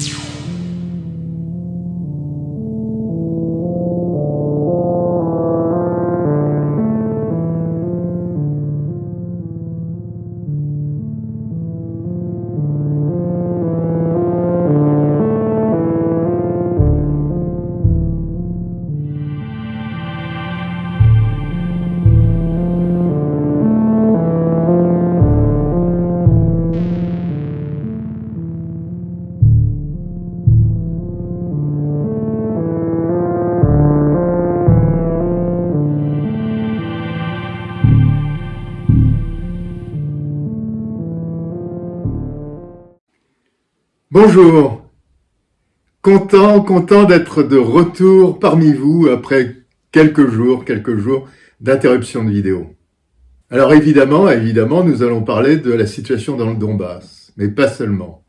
you. Bonjour, content, content d'être de retour parmi vous après quelques jours, quelques jours d'interruption de vidéo. Alors évidemment, évidemment, nous allons parler de la situation dans le Donbass, mais pas seulement.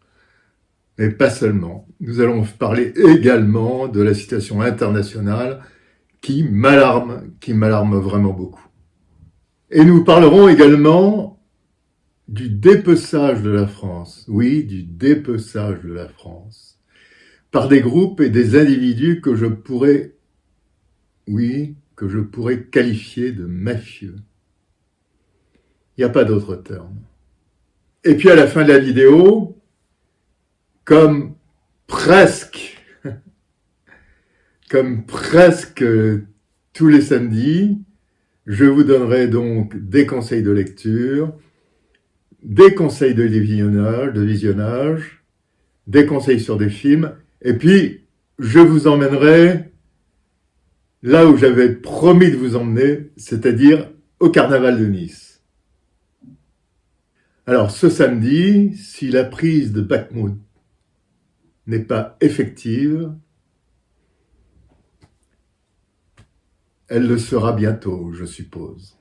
Mais pas seulement. Nous allons parler également de la situation internationale qui m'alarme, qui m'alarme vraiment beaucoup. Et nous parlerons également du dépeçage de la France, oui, du dépeçage de la France, par des groupes et des individus que je pourrais, oui, que je pourrais qualifier de mafieux. Il n'y a pas d'autre terme. Et puis à la fin de la vidéo, comme presque, comme presque tous les samedis, je vous donnerai donc des conseils de lecture, des conseils de visionnage, de visionnage, des conseils sur des films, et puis je vous emmènerai là où j'avais promis de vous emmener, c'est-à-dire au carnaval de Nice. Alors ce samedi, si la prise de Bakhmut n'est pas effective, elle le sera bientôt, je suppose.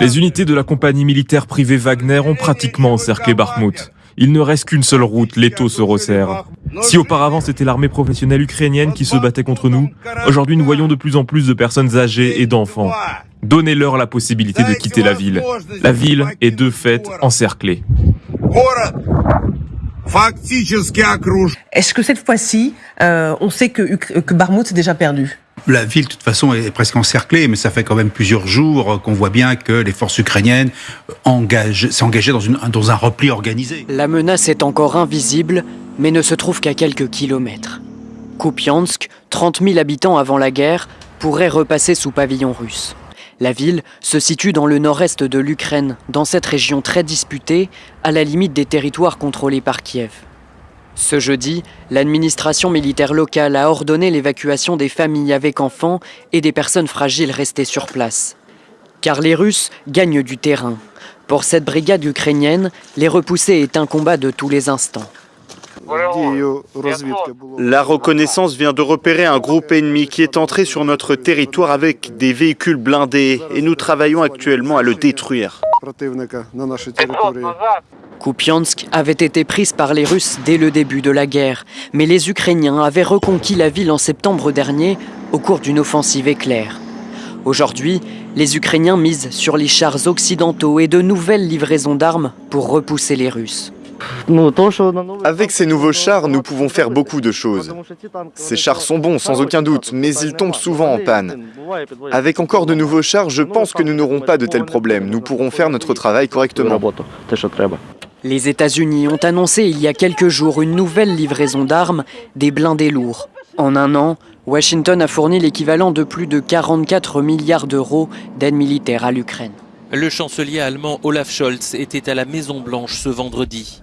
Les unités de la compagnie militaire privée Wagner ont pratiquement encerclé Bakhmut. Il ne reste qu'une seule route, l'étau se resserre. Si auparavant c'était l'armée professionnelle ukrainienne qui se battait contre nous, aujourd'hui nous voyons de plus en plus de personnes âgées et d'enfants. Donnez-leur la possibilité de quitter la ville. La ville est de fait encerclée. Est-ce que cette fois-ci, euh, on sait que, que Barmouth est déjà perdu? La ville, de toute façon, est presque encerclée, mais ça fait quand même plusieurs jours qu'on voit bien que les forces ukrainiennes engagées dans, dans un repli organisé. La menace est encore invisible, mais ne se trouve qu'à quelques kilomètres. Kupiansk, 30 000 habitants avant la guerre, pourrait repasser sous pavillon russe. La ville se situe dans le nord-est de l'Ukraine, dans cette région très disputée, à la limite des territoires contrôlés par Kiev. Ce jeudi, l'administration militaire locale a ordonné l'évacuation des familles avec enfants et des personnes fragiles restées sur place. Car les Russes gagnent du terrain. Pour cette brigade ukrainienne, les repousser est un combat de tous les instants. La reconnaissance vient de repérer un groupe ennemi qui est entré sur notre territoire avec des véhicules blindés et nous travaillons actuellement à le détruire. Kupiansk avait été prise par les Russes dès le début de la guerre, mais les Ukrainiens avaient reconquis la ville en septembre dernier au cours d'une offensive éclair. Aujourd'hui, les Ukrainiens misent sur les chars occidentaux et de nouvelles livraisons d'armes pour repousser les Russes. Avec ces nouveaux chars, nous pouvons faire beaucoup de choses. Ces chars sont bons, sans aucun doute, mais ils tombent souvent en panne. Avec encore de nouveaux chars, je pense que nous n'aurons pas de tels problèmes. Nous pourrons faire notre travail correctement. Les États-Unis ont annoncé il y a quelques jours une nouvelle livraison d'armes, des blindés lourds. En un an, Washington a fourni l'équivalent de plus de 44 milliards d'euros d'aide militaire à l'Ukraine. Le chancelier allemand Olaf Scholz était à la Maison-Blanche ce vendredi.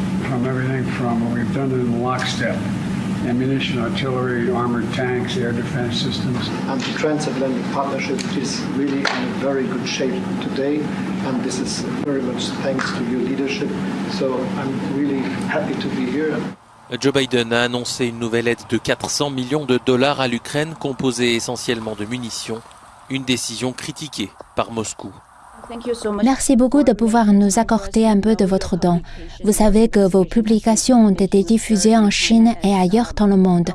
from everything from what we've done in lockstep ammunition, artillery, armored tanks, air defense systems. And the transatlantic partnership is really in a very good shape today, and this is very much thanks to your leadership. So I'm really happy to be here. Joe Biden a annoncé une nouvelle aide de 400 millions de dollars à l'Ukraine composée essentiellement de munitions, une décision critiquée par Moscou. Merci beaucoup de pouvoir nous accorder un peu de votre don. Vous savez que vos publications ont été diffusées en Chine et ailleurs dans le monde.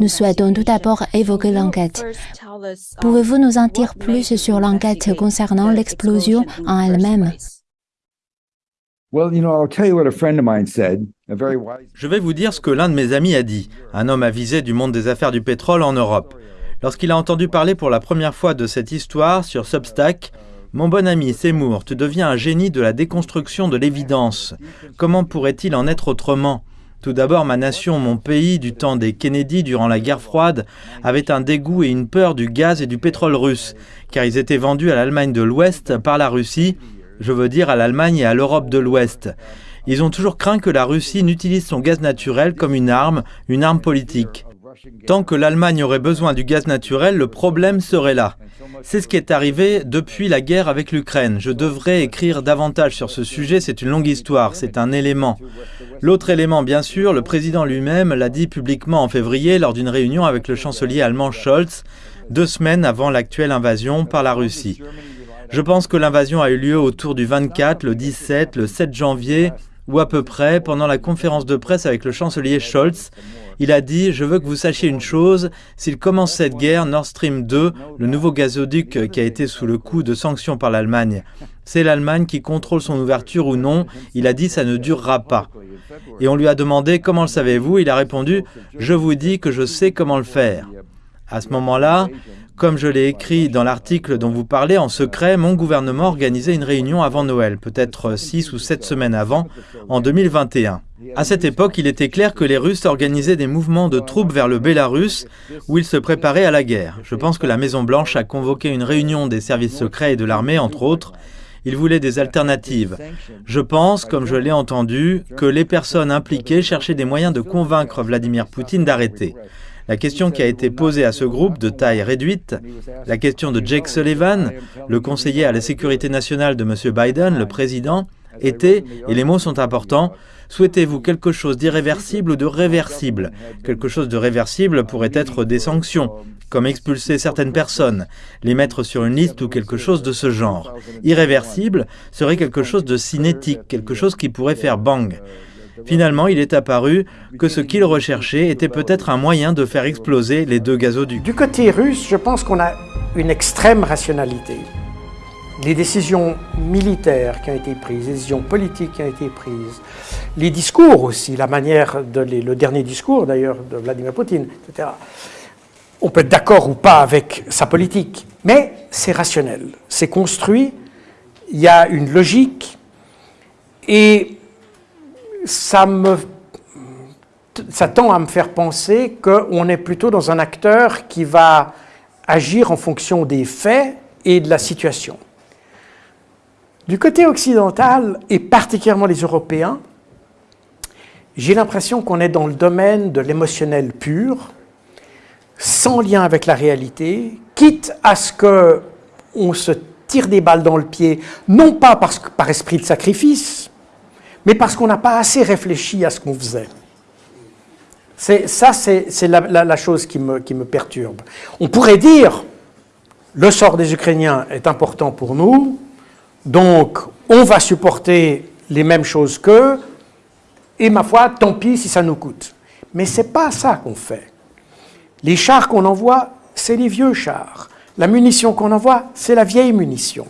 Nous souhaitons tout d'abord évoquer l'enquête. Pouvez-vous nous en dire plus sur l'enquête concernant l'explosion en elle-même? je vais vous dire ce que l'un de mes amis a dit, un homme avisé du monde des affaires du pétrole en Europe. Lorsqu'il a entendu parler pour la première fois de cette histoire sur Substack, mon bon ami Seymour, tu deviens un génie de la déconstruction de l'évidence. Comment pourrait-il en être autrement? Tout d'abord, ma nation, mon pays, du temps des Kennedy durant la guerre froide, avait un dégoût et une peur du gaz et du pétrole russe, car ils étaient vendus à l'Allemagne de l'Ouest par la Russie je veux dire à l'Allemagne et à l'Europe de l'Ouest. Ils ont toujours craint que la Russie n'utilise son gaz naturel comme une arme, une arme politique. Tant que l'Allemagne aurait besoin du gaz naturel, le problème serait là. C'est ce qui est arrivé depuis la guerre avec l'Ukraine. Je devrais écrire davantage sur ce sujet, c'est une longue histoire, c'est un élément. L'autre élément, bien sûr, le président lui-même l'a dit publiquement en février lors d'une réunion avec le chancelier allemand Scholz, deux semaines avant l'actuelle invasion par la Russie. Je pense que l'invasion a eu lieu autour du 24, le 17, le 7 janvier, ou à peu près, pendant la conférence de presse avec le chancelier Scholz. Il a dit « Je veux que vous sachiez une chose, s'il commence cette guerre, Nord Stream 2, le nouveau gazoduc qui a été sous le coup de sanctions par l'Allemagne, c'est l'Allemagne qui contrôle son ouverture ou non. Il a dit « Ça ne durera pas ». Et on lui a demandé « Comment le savez-vous » Il a répondu « Je vous dis que je sais comment le faire ». À ce moment-là, comme je l'ai écrit dans l'article dont vous parlez, en secret, mon gouvernement organisait une réunion avant Noël, peut-être six ou sept semaines avant, en 2021. À cette époque, il était clair que les Russes organisaient des mouvements de troupes vers le Bélarus, où ils se préparaient à la guerre. Je pense que la Maison-Blanche a convoqué une réunion des services secrets et de l'armée, entre autres. Ils voulaient des alternatives. Je pense, comme je l'ai entendu, que les personnes impliquées cherchaient des moyens de convaincre Vladimir Poutine d'arrêter. La question qui a été posée à ce groupe de taille réduite, la question de Jake Sullivan, le conseiller à la sécurité nationale de M. Biden, le président, était, et les mots sont importants, souhaitez-vous quelque chose d'irréversible ou de réversible? Quelque chose de réversible pourrait être des sanctions, comme expulser certaines personnes, les mettre sur une liste ou quelque chose de ce genre. Irréversible serait quelque chose de cinétique, quelque chose qui pourrait faire bang. Finalement, il est apparu que ce qu'il recherchait était peut-être un moyen de faire exploser les deux gazoducs. Du côté russe, je pense qu'on a une extrême rationalité. Les décisions militaires qui ont été prises, les décisions politiques qui ont été prises, les discours aussi, la manière de le dernier discours d'ailleurs de Vladimir Poutine, etc. On peut être d'accord ou pas avec sa politique, mais c'est rationnel, c'est construit, il y a une logique, et ça, tend à me faire penser qu'on est plutôt dans un acteur qui va agir en fonction des faits et de la situation. Du côté occidental, et particulièrement les Européens, j'ai l'impression qu'on est dans le domaine de l'émotionnel pur, sans lien avec la réalité, quitte à ce qu'on se tire des balles dans le pied, non pas parce par esprit de sacrifice, mais parce qu'on n'a pas assez réfléchi à ce qu'on faisait. Ça, c'est la, chose qui me, perturbe. On pourrait dire, le sort des Ukrainiens est important pour nous, donc on va supporter les mêmes choses qu'eux, et ma foi, tant pis si ça nous coûte. Mais ce n'est pas ça qu'on fait. Les chars qu'on envoie, c'est les vieux chars. La munition qu'on envoie, c'est la vieille munition.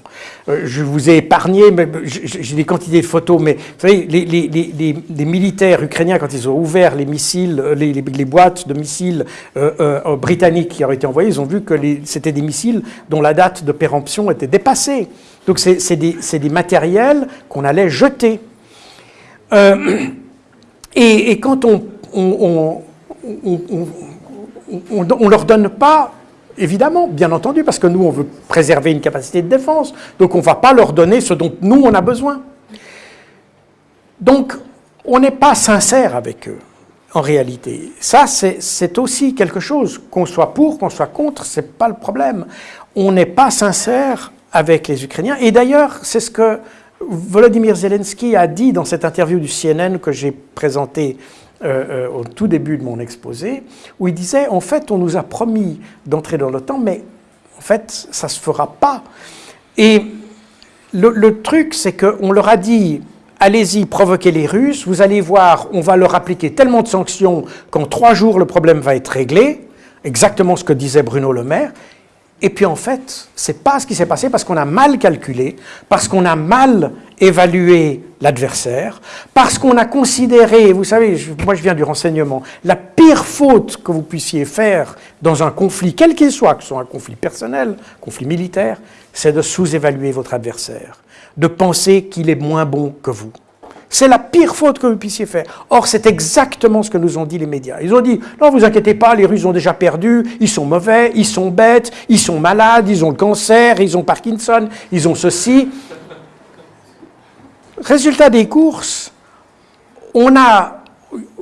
Euh, je vous ai épargné, j'ai des quantités de photos, mais vous savez, les, militaires ukrainiens, quand ils ont ouvert les missiles, euh, les, boîtes de missiles euh, britanniques qui auraient été envoyées, ils ont vu que c'était des missiles dont la date de péremption était dépassée. Donc c'est des, matériels qu'on allait jeter. et, quand on on, on, leur donne pas Évidemment, bien entendu, parce que nous, on veut préserver une capacité de défense. Donc, on ne va pas leur donner ce dont nous, on a besoin. Donc, on n'est pas sincère avec eux, en réalité. Ça, c'est aussi quelque chose, qu'on soit pour, qu'on soit contre, ce n'est pas le problème. On n'est pas sincère avec les Ukrainiens. Et d'ailleurs, c'est ce que Volodymyr Zelensky a dit dans cette interview du CNN que j'ai présentée euh, euh, au tout début de mon exposé, où il disait, en fait, on nous a promis d'entrer dans l'OTAN, mais en fait, ça ne se fera pas. Et le, truc, c'est qu'on leur a dit, allez-y, provoquez les Russes, vous allez voir, on va leur appliquer tellement de sanctions qu'en trois jours, le problème va être réglé, exactement ce que disait Bruno Le Maire, et puis en fait, c'est pas ce qui s'est passé parce qu'on a mal calculé, parce qu'on a mal évalué l'adversaire, parce qu'on a considéré, vous savez, moi je viens du renseignement, la pire faute que vous puissiez faire dans un conflit, quel qu'il soit, que ce soit un conflit personnel, conflit militaire, c'est de sous-évaluer votre adversaire, de penser qu'il est moins bon que vous. C'est la pire faute que vous puissiez faire. Or, c'est exactement ce que nous ont dit les médias. Ils ont dit, non, vous inquiétez pas, les Russes ont déjà perdu, ils sont mauvais, ils sont bêtes, ils sont malades, ils ont le cancer, ils ont Parkinson, ils ont ceci. Résultat des courses, on a,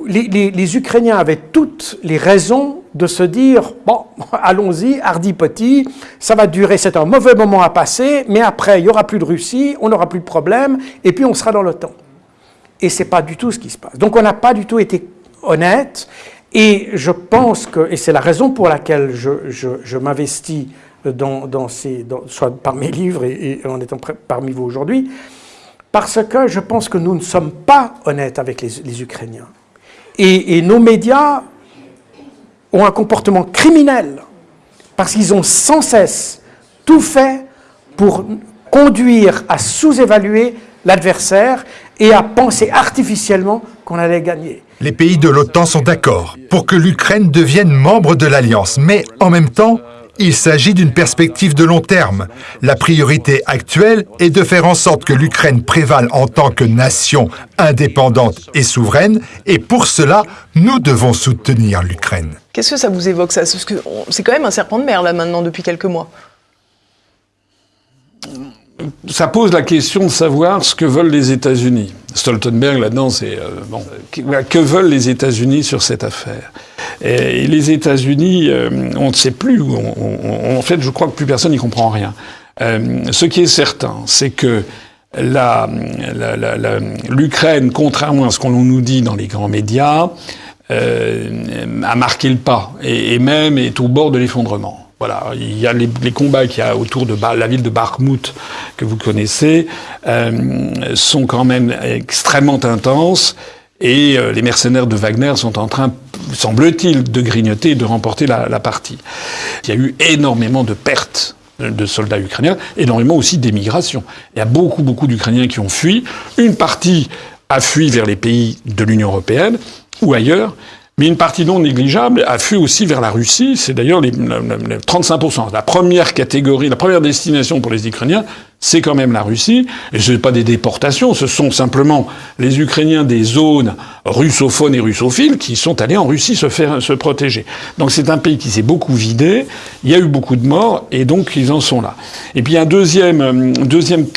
les, Ukrainiens avaient toutes les raisons de se dire, bon, allons-y, hardi petit, ça va durer, c'est un mauvais moment à passer, mais après, il n'y aura plus de Russie, on n'aura plus de problème, et puis on sera dans l'OTAN. Et ce n'est pas du tout ce qui se passe. Donc on n'a pas du tout été honnête. Et je pense que, et c'est la raison pour laquelle je, je, m'investis dans, dans, ces, soit par mes livres et, en étant parmi vous aujourd'hui, parce que je pense que nous ne sommes pas honnêtes avec les, Ukrainiens. Et, nos médias ont un comportement criminel, parce qu'ils ont sans cesse tout fait pour conduire à sous-évaluer l'adversaire et à penser artificiellement qu'on allait gagner. Les pays de l'OTAN sont d'accord pour que l'Ukraine devienne membre de l'Alliance, mais en même temps, il s'agit d'une perspective de long terme. La priorité actuelle est de faire en sorte que l'Ukraine prévale en tant que nation indépendante et souveraine, et pour cela, nous devons soutenir l'Ukraine. Qu'est-ce que ça vous évoque ça? C'est quand même un serpent de mer là maintenant depuis quelques mois ça pose la question de savoir ce que veulent les États-Unis. Stoltenberg, là-dedans, c'est euh, bon, que veulent les États-Unis sur cette affaire? Et, les États-Unis, euh, on ne sait plus. en fait, je crois que plus personne n'y comprend rien. Euh, ce qui est certain, c'est que l'Ukraine, contrairement à ce qu'on nous dit dans les grands médias, a marqué le pas et, et même est au bord de l'effondrement. Voilà, il y a les, combats qu'il y a autour de la ville de Bakhmut que vous connaissez euh, sont quand même extrêmement intenses et euh, les mercenaires de Wagner sont en train, semble-t-il, de grignoter et de remporter la, la, partie. Il y a eu énormément de pertes de soldats ukrainiens, énormément aussi d'émigration. Il y a beaucoup, beaucoup d'Ukrainiens qui ont fui. Une partie a fui vers les pays de l'Union européenne ou ailleurs. Mais une partie non négligeable a fui aussi vers la Russie. C'est d'ailleurs les, 35%. La première catégorie, la première destination pour les Ukrainiens, c'est quand même la Russie. Et ce n'est pas des déportations, ce sont simplement les Ukrainiens des zones russophones et russophiles qui sont allés en Russie se faire se protéger. Donc c'est un pays qui s'est beaucoup vidé. Il y a eu beaucoup de morts et donc ils en sont là. Et puis un deuxième, euh, deuxième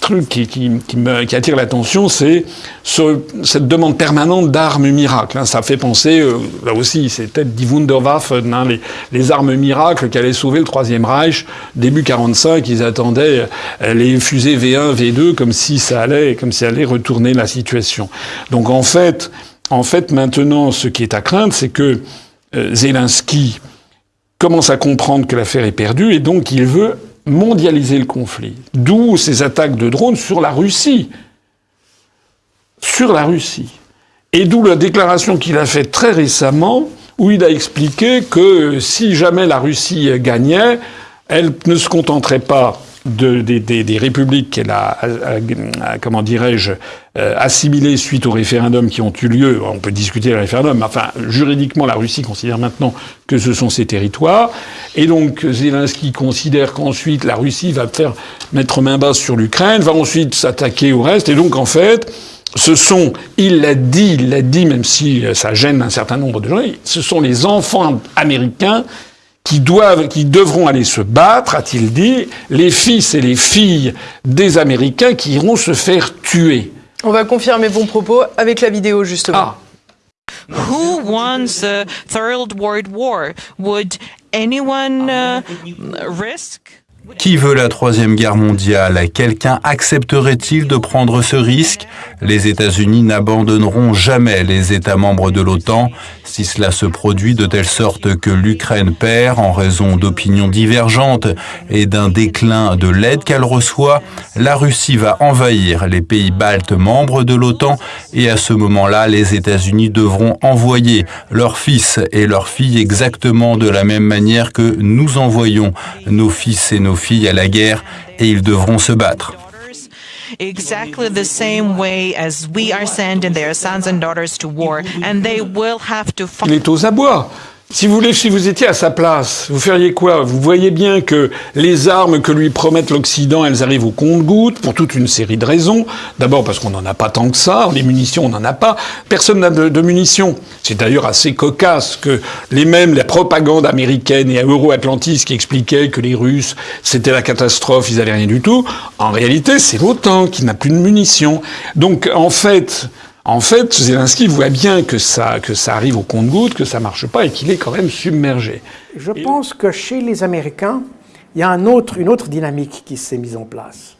truc qui, qui, qui, me, qui attire l'attention, c'est ce, cette demande permanente d'armes miracles. Hein. Ça fait penser, euh, là aussi, c'est peut-être die Wunderwaffen, hein, les, les, armes miracles qui allaient sauver le Troisième Reich. Début 45, ils attendaient euh, les fusées V1, V2, comme si ça allait, comme si ça allait retourner la situation. Donc en fait, en fait, maintenant, ce qui est à craindre, c'est que euh, Zelensky commence à comprendre que l'affaire est perdue et donc il veut mondialiser le conflit. D'où ces attaques de drones sur la Russie. Sur la Russie. Et d'où la déclaration qu'il a faite très récemment, où il a expliqué que si jamais la Russie gagnait, elle ne se contenterait pas de, des, républiques qu'elle a, comment dirais-je, euh, assimilées suite aux référendums qui ont eu lieu. On peut discuter des référendums, mais enfin, juridiquement, la Russie considère maintenant que ce sont ses territoires. Et donc, Zelensky considère qu'ensuite, la Russie va faire mettre main basse sur l'Ukraine, va ensuite s'attaquer au reste. Et donc, en fait, ce sont, il l'a dit, il l'a dit, même si ça gêne un certain nombre de gens, ce sont les enfants américains qui doivent, qui devront aller se battre, a-t-il dit, les fils et les filles des Américains qui iront se faire tuer. On va confirmer vos propos avec la vidéo justement. Ah. Who wants a third world war? Would anyone uh, risk Qui veut la troisième guerre mondiale? Quelqu'un accepterait-il de prendre ce risque? Les États-Unis n'abandonneront jamais les États membres de l'OTAN. Si cela se produit de telle sorte que l'Ukraine perd en raison d'opinions divergentes et d'un déclin de l'aide qu'elle reçoit, la Russie va envahir les pays baltes membres de l'OTAN et à ce moment-là, les États-Unis devront envoyer leurs fils et leurs filles exactement de la même manière que nous envoyons nos fils et nos filles filles à la guerre et ils devront se battre. exactly the same way as we are sending their sons and daughters to war, and they will have to. Il est aux abois. Si vous voulez, si vous étiez à sa place, vous feriez quoi? Vous voyez bien que les armes que lui promettent l'Occident, elles arrivent au compte-gouttes pour toute une série de raisons. D'abord parce qu'on n'en a pas tant que ça, les munitions, on n'en a pas. Personne n'a de, munitions. C'est d'ailleurs assez cocasse que les mêmes, la propagande américaine et euro-atlantiste qui expliquaient que les Russes, c'était la catastrophe, ils n'avaient rien du tout. En réalité, c'est l'OTAN qui n'a plus de munitions. Donc, en fait, en fait, Zelensky voit bien que ça, que ça arrive au compte-gouttes, que ça marche pas et qu'il est quand même submergé. Je pense que chez les Américains, il y a un autre, une autre dynamique qui s'est mise en place.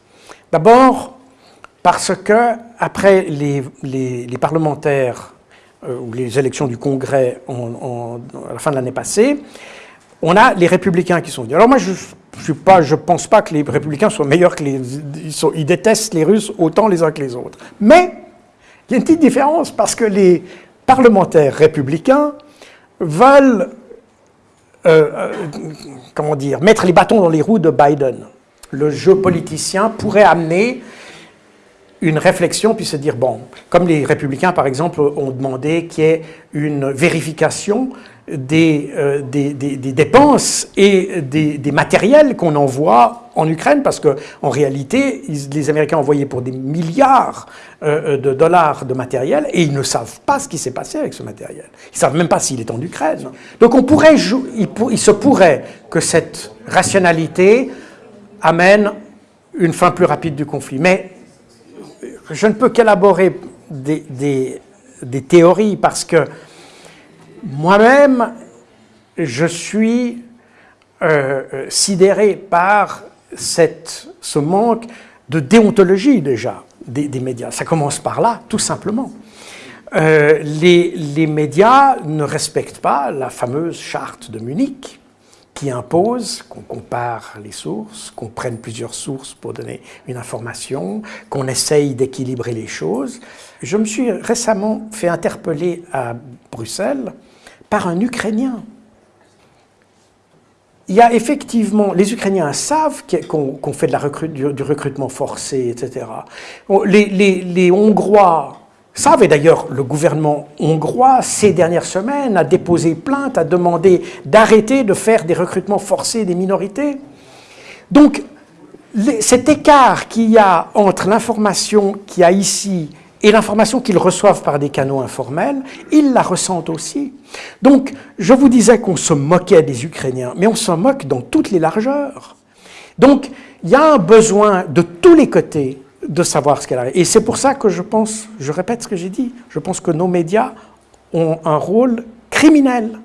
D'abord, parce que après les, les, parlementaires euh, ou les élections du Congrès à la fin de l'année passée, on a les républicains qui sont venus. Alors moi, je ne je pense pas que les républicains soient meilleurs que les... Ils, ils détestent les Russes autant les uns que les autres. Mais il y a une petite différence parce que les parlementaires républicains veulent euh, euh, mettre les bâtons dans les roues de Biden. Le jeu politicien pourrait amener une réflexion puis se dire, bon, comme les républicains, par exemple, ont demandé qu'il y ait une vérification des, euh, des, dépenses et des, matériels qu'on envoie en Ukraine, parce qu'en réalité, les Américains envoyé pour des milliards euh, euh, de dollars de matériel, et ils ne savent pas ce qui s'est passé avec ce matériel. Ils ne savent même pas s'il est en Ukraine. Donc on pourrait, il, se pourrait que cette rationalité amène une fin plus rapide du conflit. Mais je ne peux qu'élaborer des, théories parce que moi-même, je suis euh, euh, sidéré par ce manque de déontologie déjà des, médias. Ça commence par là, tout simplement. Euh, les, médias ne respectent pas la fameuse charte de Munich qui impose qu'on compare les sources, qu'on prenne plusieurs sources pour donner une information, qu'on essaye d'équilibrer les choses. Je me suis récemment fait interpeller à Bruxelles par un Ukrainien. Il y a effectivement, les Ukrainiens savent qu'on fait du, recrutement forcé, etc. Les Hongrois savent, et d'ailleurs le gouvernement hongrois, ces dernières semaines, a déposé plainte, a demandé d'arrêter de faire des recrutements forcés des minorités. Donc, cet écart qu'il y a entre l'information qu'il y a ici et l'information qu'ils reçoivent par des canaux informels, ils la ressentent aussi. Donc, je vous disais qu'on se moquait des Ukrainiens, mais on se moque dans toutes les largeurs. Donc, il y a un besoin de tous les côtés de savoir ce qu'elle a. Et c'est pour ça que je pense, je répète ce que j'ai dit, je pense que nos médias ont un rôle criminel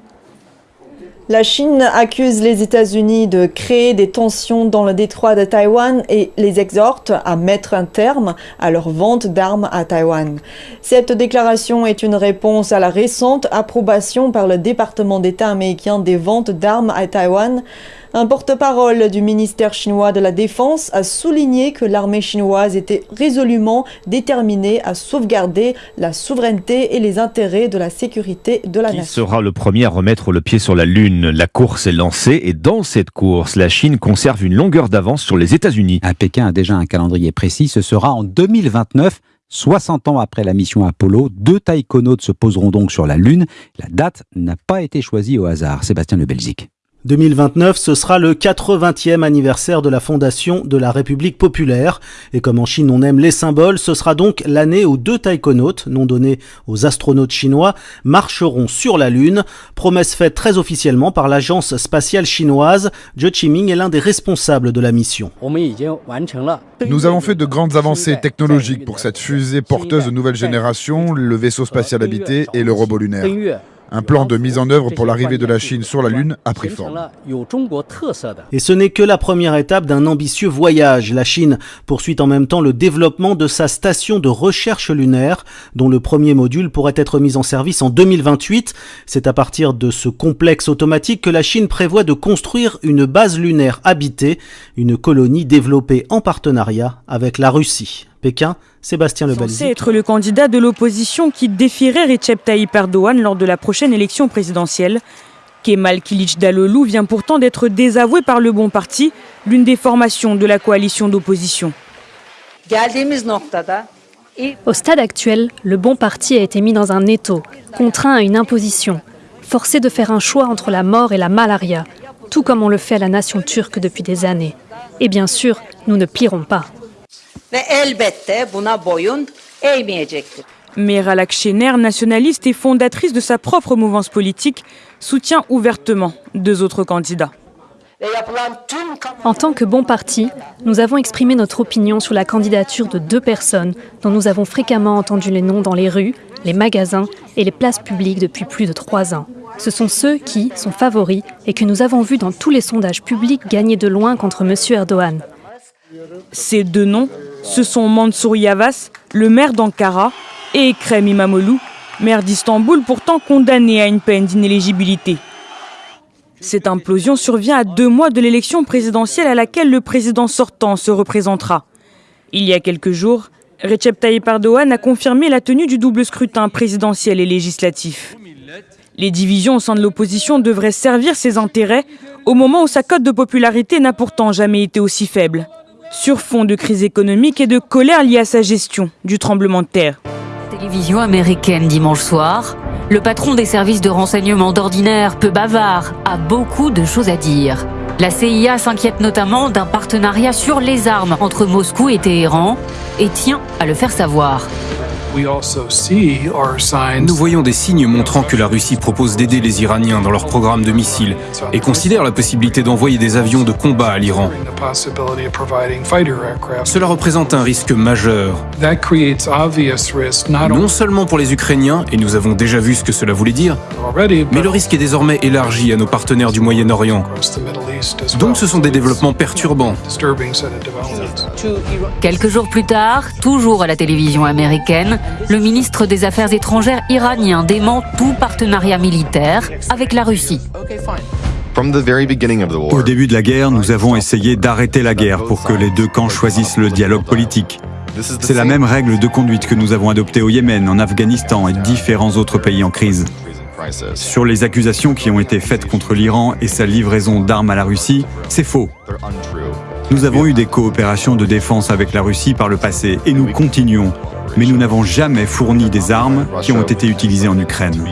la Chine accuse les États-Unis de créer des tensions dans le détroit de Taïwan et les exhorte à mettre un terme à leur vente d'armes à Taïwan. Cette déclaration est une réponse à la récente approbation par le département d'État américain des ventes d'armes à Taïwan un porte-parole du ministère chinois de la Défense a souligné que l'armée chinoise était résolument déterminée à sauvegarder la souveraineté et les intérêts de la sécurité de la Qui nation. sera le premier à remettre le pied sur la Lune La course est lancée et dans cette course, la Chine conserve une longueur d'avance sur les États-Unis. Pékin a déjà un calendrier précis, ce sera en 2029. 60 ans après la mission Apollo, deux taïkonautes se poseront donc sur la Lune. La date n'a pas été choisie au hasard. Sébastien Le Belzic. 2029, ce sera le 80e anniversaire de la fondation de la République populaire. Et comme en Chine on aime les symboles, ce sera donc l'année où deux taïkonautes, nom donné aux astronautes chinois, marcheront sur la Lune. Promesse faite très officiellement par l'agence spatiale chinoise. Zhe Qiming est l'un des responsables de la mission. Nous avons fait de grandes avancées technologiques pour cette fusée porteuse de nouvelle génération, le vaisseau spatial habité et le robot lunaire. Un plan de mise en œuvre pour l'arrivée de la Chine sur la Lune a pris forme. Et ce n'est que la première étape d'un ambitieux voyage. La Chine poursuit en même temps le développement de sa station de recherche lunaire, dont le premier module pourrait être mis en service en 2028. C'est à partir de ce complexe automatique que la Chine prévoit de construire une base lunaire habitée, une colonie développée en partenariat avec la Russie. Pékin, Sébastien Lebalzi. Censé être le candidat de l'opposition qui défierait Recep Tayyip Erdogan lors de la prochaine élection présidentielle. Kemal Dalolou vient pourtant d'être désavoué par le Bon Parti, l'une des formations de la coalition d'opposition. Au stade actuel, le Bon Parti a été mis dans un étau, contraint à une imposition, forcé de faire un choix entre la mort et la malaria, tout comme on le fait à la nation turque depuis des années. Et bien sûr, nous ne plierons pas. Meral Akşener, nationaliste et fondatrice de sa propre mouvance politique, soutient ouvertement deux autres candidats. En tant que bon parti, nous avons exprimé notre opinion sur la candidature de deux personnes dont nous avons fréquemment entendu les noms dans les rues, les magasins et les places publiques depuis plus de trois ans. Ce sont ceux qui sont favoris et que nous avons vus dans tous les sondages publics gagner de loin contre M. Erdogan. Ces deux noms, ce sont Mansour Yavas, le maire d'Ankara, et Ekrem Imamoglu, maire d'Istanbul, pourtant condamné à une peine d'inéligibilité. Cette implosion survient à deux mois de l'élection présidentielle à laquelle le président sortant se représentera. Il y a quelques jours, Recep Tayyip Erdogan a confirmé la tenue du double scrutin présidentiel et législatif. Les divisions au sein de l'opposition devraient servir ses intérêts au moment où sa cote de popularité n'a pourtant jamais été aussi faible sur fond de crise économique et de colère liée à sa gestion du tremblement de terre. Télévision américaine dimanche soir, le patron des services de renseignement d'ordinaire, peu bavard, a beaucoup de choses à dire. La CIA s'inquiète notamment d'un partenariat sur les armes entre Moscou et Téhéran et tient à le faire savoir. Nous voyons des signes montrant que la Russie propose d'aider les Iraniens dans leur programme de missiles et considère la possibilité d'envoyer des avions de combat à l'Iran. Cela représente un risque majeur, non seulement pour les Ukrainiens, et nous avons déjà vu ce que cela voulait dire, mais le risque est désormais élargi à nos partenaires du Moyen-Orient. Donc ce sont des développements perturbants. Quelques jours plus tard, toujours à la télévision américaine, le ministre des Affaires étrangères iranien dément tout partenariat militaire avec la Russie. Au début de la guerre, nous avons essayé d'arrêter la guerre pour que les deux camps choisissent le dialogue politique. C'est la même règle de conduite que nous avons adoptée au Yémen, en Afghanistan et différents autres pays en crise. Sur les accusations qui ont été faites contre l'Iran et sa livraison d'armes à la Russie, c'est faux. Nous avons eu des coopérations de défense avec la Russie par le passé et nous continuons mais nous n'avons jamais fourni des armes qui ont été utilisées en Ukraine.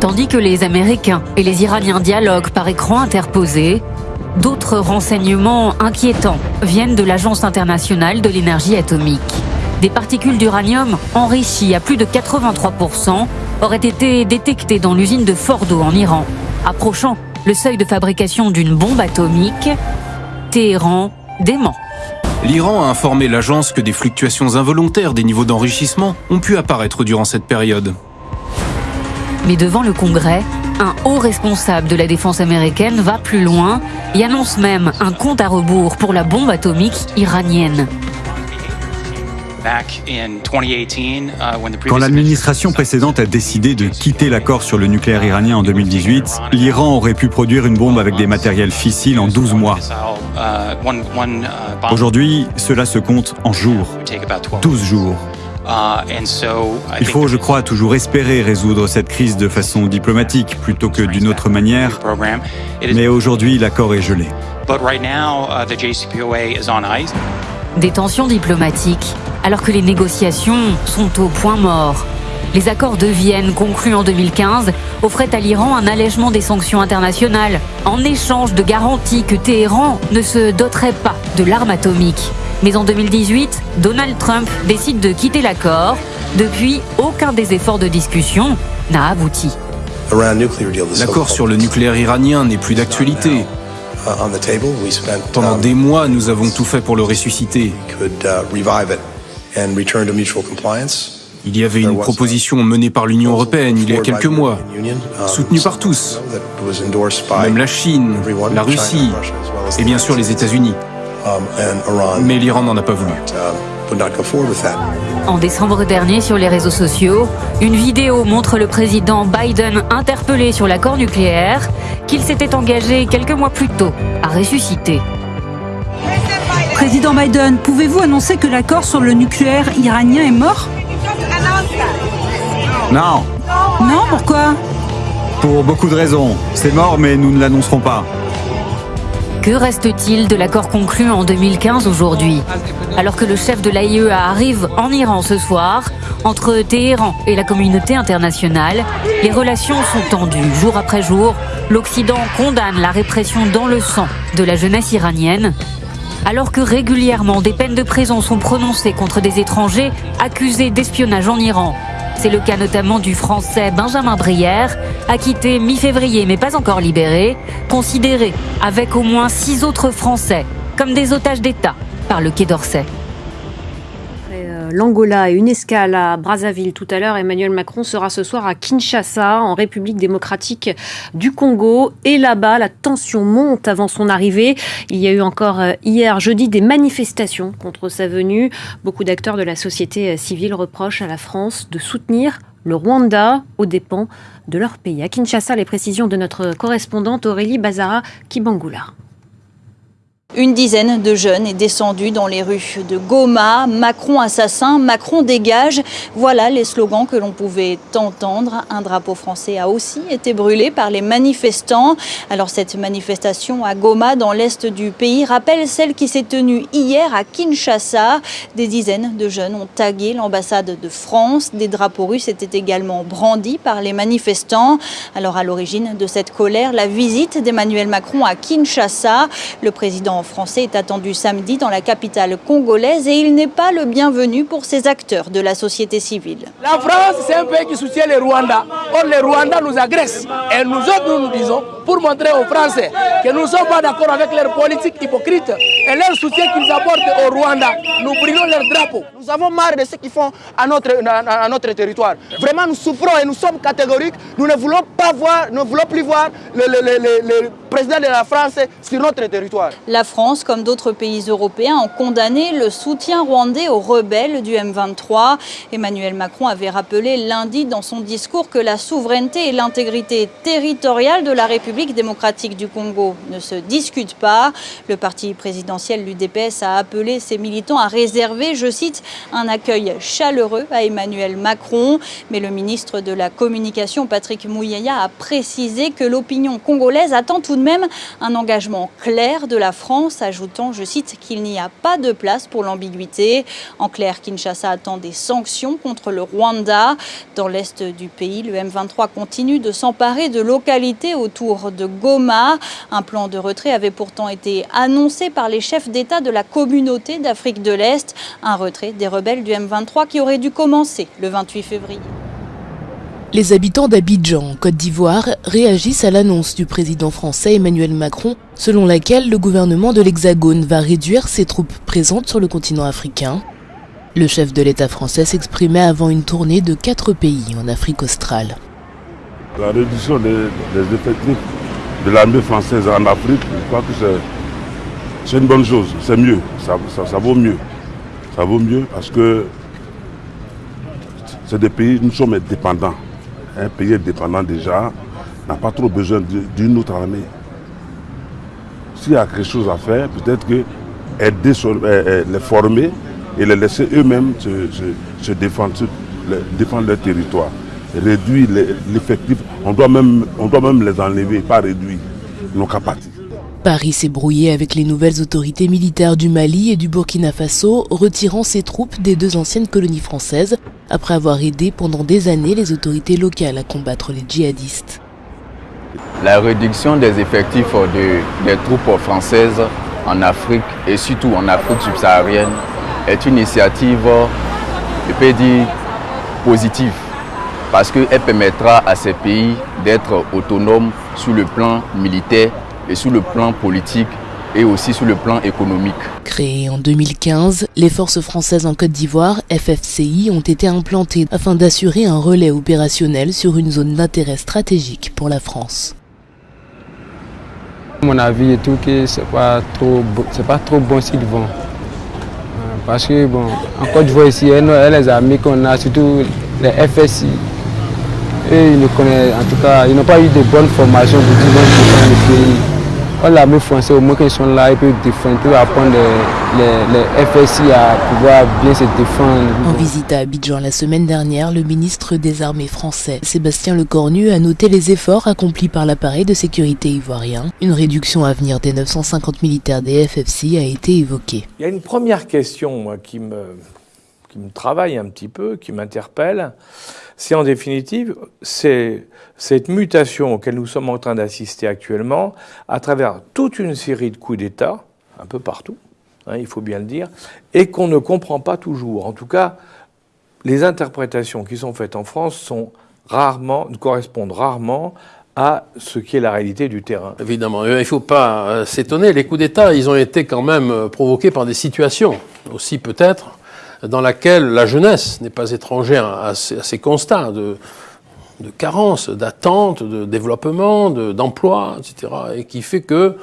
Tandis que les Américains et les Iraniens dialoguent par écran interposé, d'autres renseignements inquiétants viennent de l'Agence internationale de l'énergie atomique. Des particules d'uranium enrichies à plus de 83% auraient été détectées dans l'usine de Fordo en Iran, approchant le seuil de fabrication d'une bombe atomique. Téhéran dément. L'Iran a informé l'agence que des fluctuations involontaires des niveaux d'enrichissement ont pu apparaître durant cette période. Mais devant le Congrès, un haut responsable de la défense américaine va plus loin et annonce même un compte à rebours pour la bombe atomique iranienne. Uh, Quand l'administration précédente a décidé de quitter l'accord sur le nucléaire iranien en 2018, l'Iran aurait pu produire une bombe avec des matériels fissiles en 12 mois. Uh, uh, Aujourd'hui, cela se compte en jours, 12 jours. Il faut, je crois, toujours espérer résoudre cette crise de façon diplomatique plutôt que d'une autre manière, mais aujourd'hui l'accord est gelé. Des tensions diplomatiques alors que les négociations sont au point mort. Les accords de Vienne conclus en 2015 offraient à l'Iran un allègement des sanctions internationales en échange de garanties que Téhéran ne se doterait pas de l'arme atomique. Mais en 2018, Donald Trump décide de quitter l'accord. Depuis, aucun des efforts de discussion n'a abouti. L'accord sur le nucléaire iranien n'est plus d'actualité. Pendant des mois, nous avons tout fait pour le ressusciter. Il y avait une proposition menée par l'Union européenne il y a quelques mois, soutenue par tous, même la Chine, la Russie et bien sûr les États-Unis. Mais l'Iran n'en a pas voulu. En décembre dernier, sur les réseaux sociaux, une vidéo montre le président Biden interpellé sur l'accord nucléaire qu'il s'était engagé quelques mois plus tôt à ressusciter. Président Biden, pouvez-vous annoncer que l'accord sur le nucléaire iranien est mort? Non, Non, pourquoi? Pour beaucoup de raisons. C'est mort, mais nous ne l'annoncerons pas. Que reste-t-il de l'accord conclu en 2015 aujourd'hui? Alors que le chef de l'AIEA arrive en Iran ce soir, entre Téhéran et la communauté internationale, les relations sont tendues jour après jour. L'Occident condamne la répression dans le sang de la jeunesse iranienne. Alors que régulièrement des peines de prison sont prononcées contre des étrangers accusés d'espionnage en Iran. C'est le cas notamment du français Benjamin Brière, acquitté mi-février mais pas encore libéré, considéré avec au moins six autres Français comme des otages d'État par le Quai d'Orsay. L'Angola et une escale à Brazzaville tout à l'heure. Emmanuel Macron sera ce soir à Kinshasa, en République démocratique du Congo. Et là-bas, la tension monte avant son arrivée. Il y a eu encore euh, hier, jeudi, des manifestations contre sa venue. Beaucoup d'acteurs de la société euh, civile reprochent à la France de soutenir le Rwanda aux dépens de leur pays. À Kinshasa, les précisions de notre correspondante Aurélie Bazara Kibangula. Une dizaine de jeunes est descendu dans les rues de Goma. Macron assassin, Macron dégage. Voilà les slogans que l'on pouvait entendre. Un drapeau français a aussi été brûlé par les manifestants. Alors cette manifestation à Goma, dans l'est du pays, rappelle celle qui s'est tenue hier à Kinshasa. Des dizaines de jeunes ont tagué l'ambassade de France. Des drapeaux russes étaient également brandis par les manifestants. Alors à l'origine de cette colère, la visite d'Emmanuel Macron à Kinshasa. Le président français est attendu samedi dans la capitale congolaise et il n'est pas le bienvenu pour ces acteurs de la société civile. La France, c'est un pays qui soutient les Rwandais. Or, les Rwandais nous agressent. Et nous autres, nous nous disons, pour montrer aux Français que nous ne sommes pas d'accord avec leur politique hypocrite et leur soutien qu'ils apportent au Rwanda, nous brûlons leur drapeau. Nous avons marre de ce qu'ils font à notre, à notre territoire. Vraiment, nous souffrons et nous sommes catégoriques. Nous ne voulons pas voir, ne voulons plus voir le, le, le, le président de la France sur notre territoire. La France, comme d'autres pays européens, ont condamné le soutien rwandais aux rebelles du M23. Emmanuel Macron avait rappelé lundi dans son discours que la souveraineté et l'intégrité territoriale de la République démocratique du Congo ne se discutent pas. Le parti présidentiel, l'UDPS, a appelé ses militants à réserver, je cite, un accueil chaleureux à Emmanuel Macron. Mais le ministre de la Communication, Patrick Mouyaya, a précisé que l'opinion congolaise attend tout de même un engagement clair de la France, ajoutant, je cite, qu'il n'y a pas de place pour l'ambiguïté. En clair, Kinshasa attend des sanctions contre le Rwanda. Dans l'est du pays, le M23 continue de s'emparer de localités autour de Goma. Un plan de retrait avait pourtant été annoncé par les chefs d'État de la communauté d'Afrique de l'Est. Un retrait des rebelles du M23 qui aurait dû commencer le 28 février. Les habitants d'Abidjan, en Côte d'Ivoire, réagissent à l'annonce du président français Emmanuel Macron, selon laquelle le gouvernement de l'Hexagone va réduire ses troupes présentes sur le continent africain. Le chef de l'État français s'exprimait avant une tournée de quatre pays en Afrique australe. La réduction des, effectifs de l'armée française en Afrique, je crois que c'est une bonne chose, c'est mieux, ça, ça, ça vaut mieux. Ça vaut mieux parce que c'est des pays, nous sommes dépendants un pays indépendant déjà n'a pas trop besoin d'une autre armée. S'il y a quelque chose à faire, peut-être que aider les former et les laisser eux-mêmes se, défendre, se, défendre leur territoire. Réduire l'effectif, on, doit même, on doit même les enlever, pas réduire nos capacités. Paris s'est brouillé avec les nouvelles autorités militaires du Mali et du Burkina Faso, retirant ses troupes des deux anciennes colonies françaises, après avoir aidé pendant des années les autorités locales à combattre les djihadistes. La réduction des effectifs de, des troupes françaises en Afrique et surtout en Afrique subsaharienne est une initiative, je peux dire, positive parce qu'elle permettra à ces pays d'être autonomes sur le plan militaire et sur le plan politique et aussi sur le plan économique. Créées en 2015, les forces françaises en Côte d'Ivoire, FFCI, ont été implantées afin d'assurer un relais opérationnel sur une zone d'intérêt stratégique pour la France. mon avis est tout que c'est pas trop c'est pas trop bon s'ils vont parce que bon en Côte d'Ivoire ici les amis qu'on a surtout les FSI et ils ne connaissent en tout cas ils n'ont pas eu de bonnes formations pour dire dans le pays l'armée française, au moins qu'ils sont là, ils peuvent défendre, ils peuvent apprendre les, les, les, FSI à pouvoir bien se défendre. En visite à Abidjan la semaine dernière, le ministre des Armées français, Sébastien Lecornu, a noté les efforts accomplis par l'appareil de sécurité ivoirien. Une réduction à venir des 950 militaires des FFC a été évoquée. Il y a une première question moi, qui, me, qui me travaille un petit peu, qui m'interpelle. C'est en définitive, c'est cette mutation auquel nous sommes en train d'assister actuellement, à travers toute une série de coups d'État, un peu partout, hein, il faut bien le dire, et qu'on ne comprend pas toujours. En tout cas, les interprétations qui sont faites en France sont rarement, correspondent rarement à ce qui est la réalité du terrain. Évidemment, il ne faut pas euh, s'étonner. Les coups d'État, ils ont été quand même euh, provoqués par des situations, aussi peut-être, dans laquelle la jeunesse n'est pas étrangère à ces, constats de carence, d'attente, de développement, d'emploi, etc. Et qui fait que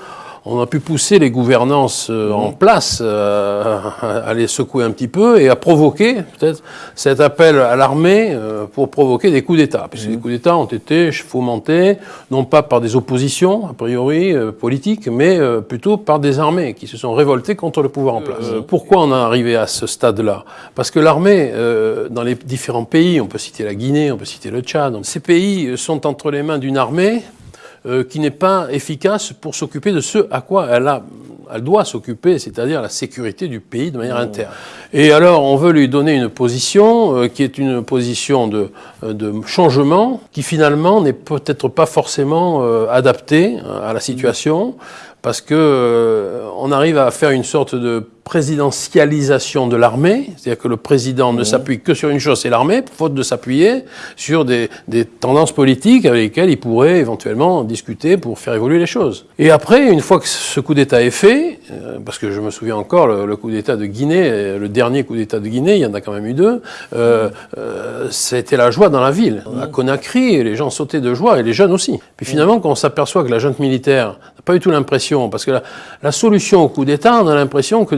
on a pu pousser les gouvernances euh, en place euh, à les secouer un petit peu et à provoquer peut-être cet appel à l'armée euh, pour provoquer des coups d'État. Puisque les coups d'État ont été fomentés non pas par des oppositions, a priori, politiques, mais plutôt par des armées qui se sont révoltées contre le pouvoir en place. pourquoi on est arrivé à ce stade-là? Parce que l'armée, dans les différents pays, on peut citer la Guinée, on peut citer le Tchad, ces pays sont entre les mains d'une armée euh, qui n'est pas efficace pour s'occuper de ce à quoi elle, a, elle doit s'occuper, c'est-à-dire la sécurité du pays de manière interne. Et alors, on veut lui donner une position euh, qui est une position de, euh, de changement, qui finalement n'est peut-être pas forcément adaptée à la situation, parce que on arrive à faire une sorte de présidentialisation de l'armée, c'est-à-dire que le président ne s'appuie que sur une chose, c'est l'armée, faute de s'appuyer sur des, des, tendances politiques avec lesquelles il pourrait éventuellement discuter pour faire évoluer les choses. Et après, une fois que ce coup d'État est fait, euh, parce que je me souviens encore le, coup d'État de Guinée, euh, le dernier coup d'État de Guinée, il y en a quand même eu deux, euh, euh, c'était la joie dans la ville. À Conakry, les gens sautaient de joie, et les jeunes aussi. Puis finalement, quand on s'aperçoit que la junte militaire n'a pas eu tout l'impression, parce que la, la solution au coup d'État, on a l'impression que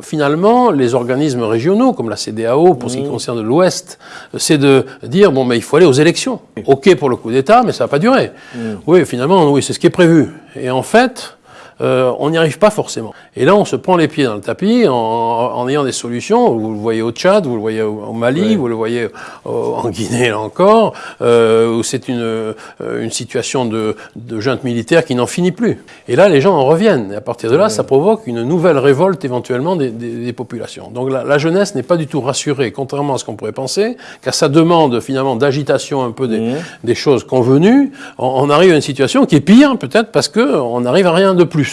finalement, les organismes régionaux, comme la CDAO, pour ce qui concerne l'Ouest, c'est de dire, bon, mais il faut aller aux élections. OK pour le coup d'État, mais ça va pas durer. Oui, finalement, oui, c'est ce qui est prévu. Et en fait, euh, on n'y arrive pas forcément. Et là, on se prend les pieds dans le tapis en, ayant des solutions. Vous le voyez au Tchad, vous le voyez au, Mali, vous le voyez en Guinée, là encore, euh, où c'est une, euh, une situation de, de junte militaire qui n'en finit plus. Et là, les gens en reviennent. Et à partir de là, ça provoque une nouvelle révolte éventuellement des, des, populations. Donc la, la jeunesse n'est pas du tout rassurée, contrairement à ce qu'on pourrait penser, car ça demande finalement d'agitation un peu des, des choses convenues. On, on, arrive à une situation qui est pire, peut-être parce qu'on n'arrive à rien de plus.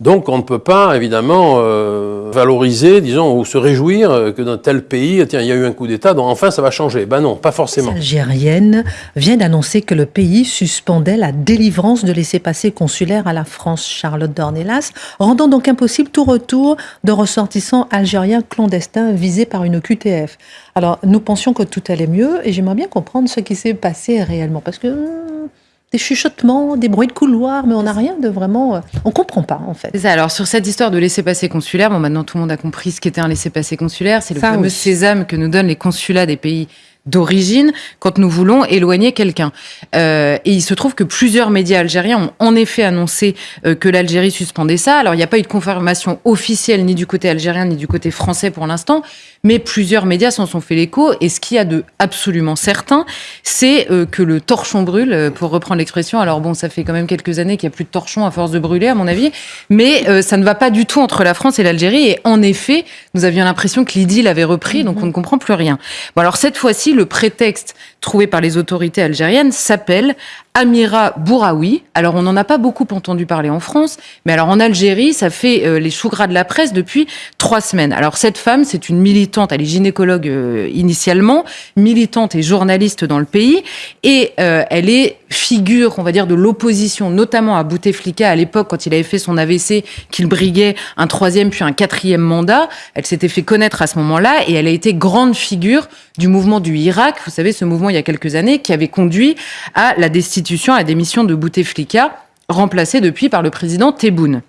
Donc on ne peut pas évidemment euh, valoriser, disons, ou se réjouir que dans tel pays, tiens, il y a eu un coup d'État, donc enfin ça va changer. Ben non, pas forcément. Algérienne vient d'annoncer que le pays suspendait la délivrance de laissez-passer consulaires à la France, Charlotte Dornelas, rendant donc impossible tout retour de ressortissants algériens clandestins visés par une QTF. Alors nous pensions que tout allait mieux et j'aimerais bien comprendre ce qui s'est passé réellement parce que hmm, des chuchotements, des bruits de couloir, mais on n'a rien de vraiment. Euh, on comprend pas, en fait. C'est ça. Alors, sur cette histoire de laisser-passer consulaire, bon, maintenant tout le monde a compris ce qu'était un laisser-passer consulaire. C'est le fameux sésame que nous donnent les consulats des pays d'origine quand nous voulons éloigner quelqu'un. Euh, et il se trouve que plusieurs médias algériens ont en effet annoncé euh, que l'Algérie suspendait ça. Alors il n'y a pas eu de confirmation officielle ni du côté algérien ni du côté français pour l'instant, mais plusieurs médias s'en sont fait l'écho. Et ce qu'il y a de absolument certain, c'est euh, que le torchon brûle, euh, pour reprendre l'expression. Alors bon, ça fait quand même quelques années qu'il n'y a plus de torchon à force de brûler, à mon avis, mais ça ne va pas du tout entre la France et l'Algérie. Et en effet, nous avions l'impression que l'idylle avait repris, donc on ne comprend plus rien. Bon alors cette fois-ci, le prétexte trouvé par les autorités algériennes s'appelle Amira Bouraoui. Alors, on n'en a pas beaucoup entendu parler en France, mais alors en Algérie, ça fait euh, les choux gras de la presse depuis trois semaines. Alors, cette femme, c'est une militante, elle est gynécologue euh, initialement, militante et journaliste dans le pays, et euh, elle est figure, on va dire, de l'opposition, notamment à Bouteflika à l'époque, quand il avait fait son AVC, qu'il briguait un troisième puis un quatrième mandat. Elle s'était fait connaître à ce moment-là, et elle a été grande figure du mouvement du Irak, vous savez, ce mouvement il y a quelques années, qui avait conduit à la destitution, à la démission de Bouteflika, remplacée depuis par le président Tebboune.